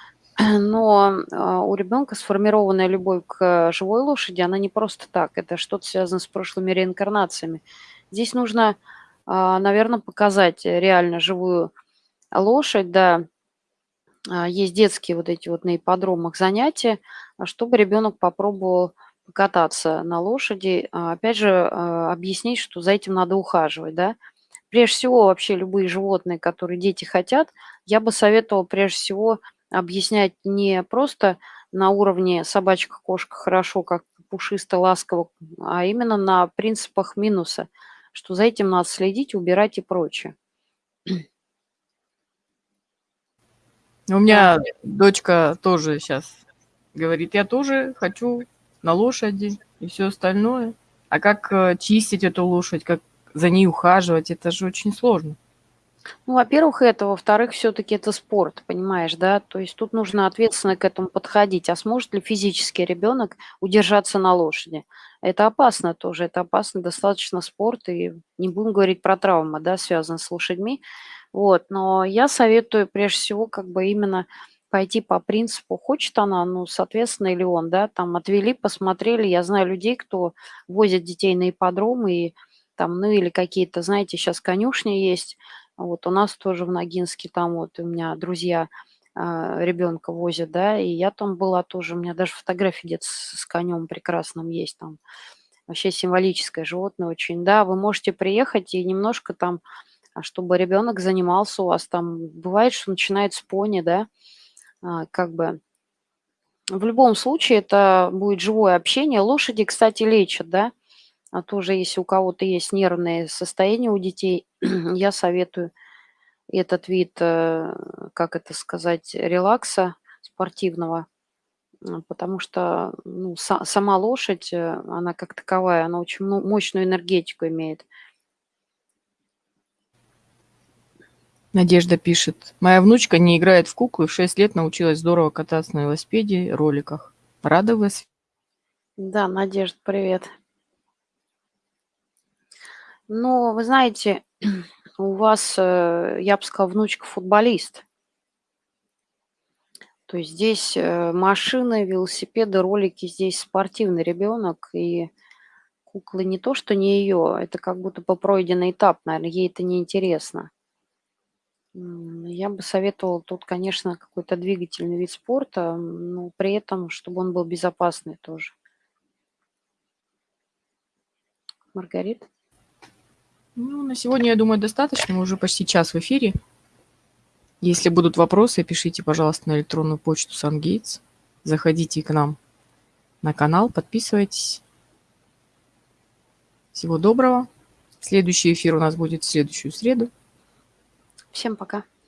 но а, у ребенка сформированная любовь к живой лошади, она не просто так, это что-то связано с прошлыми реинкарнациями. Здесь нужно, наверное, показать реально живую лошадь, да, есть детские вот эти вот на ипподромах занятия, а, чтобы ребенок попробовал покататься на лошади. А, опять же, объяснить, что за этим надо ухаживать, да. Прежде всего, вообще любые животные, которые дети хотят, я бы советовала прежде всего объяснять не просто на уровне собачка, кошка хорошо, как пушисто, ласково, а именно на принципах минуса, что за этим надо следить, убирать и прочее. У меня дочка тоже сейчас говорит, я тоже хочу на лошади и все остальное. А как э, чистить эту лошадь, как за ней ухаживать, это же очень сложно. Ну, во-первых, это. Во-вторых, все-таки это спорт, понимаешь, да? То есть тут нужно ответственно к этому подходить. А сможет ли физический ребенок удержаться на лошади? Это опасно тоже, это опасно достаточно спорт, и не будем говорить про травмы, да, связанные с лошадьми. Вот, но я советую прежде всего как бы именно пойти по принципу, хочет она, ну, соответственно, или он, да, там отвели, посмотрели. Я знаю людей, кто возят детей на ипподром и там, ну, или какие-то, знаете, сейчас конюшни есть. Вот у нас тоже в Ногинске, там вот у меня друзья ребенка возят, да, и я там была тоже, у меня даже фотографии где-то с, с конем прекрасным есть там. Вообще символическое животное очень, да, вы можете приехать и немножко там а чтобы ребенок занимался у вас там. Бывает, что начинает с пони, да, а, как бы. В любом случае это будет живое общение. Лошади, кстати, лечат, да. А тоже, если у кого-то есть нервные состояния у детей, я советую этот вид, э, как это сказать, релакса спортивного, потому что ну, сама лошадь, э, она как таковая, она очень мощную энергетику имеет. Надежда пишет. Моя внучка не играет в куклы, в 6 лет научилась здорово кататься на велосипеде, роликах. Рада вас? Да, Надежда, привет. Ну, вы знаете, у вас, э, я бы сказала, внучка футболист. То есть здесь э, машины, велосипеды, ролики, здесь спортивный ребенок, и куклы не то, что не ее, это как будто бы пройденный этап, наверное, ей это неинтересно. Я бы советовала тут, конечно, какой-то двигательный вид спорта, но при этом, чтобы он был безопасный тоже. Маргарита? Ну, на сегодня, я думаю, достаточно. Мы уже почти час в эфире. Если будут вопросы, пишите, пожалуйста, на электронную почту SunGates. Заходите к нам на канал, подписывайтесь. Всего доброго. Следующий эфир у нас будет в следующую среду. Всем пока.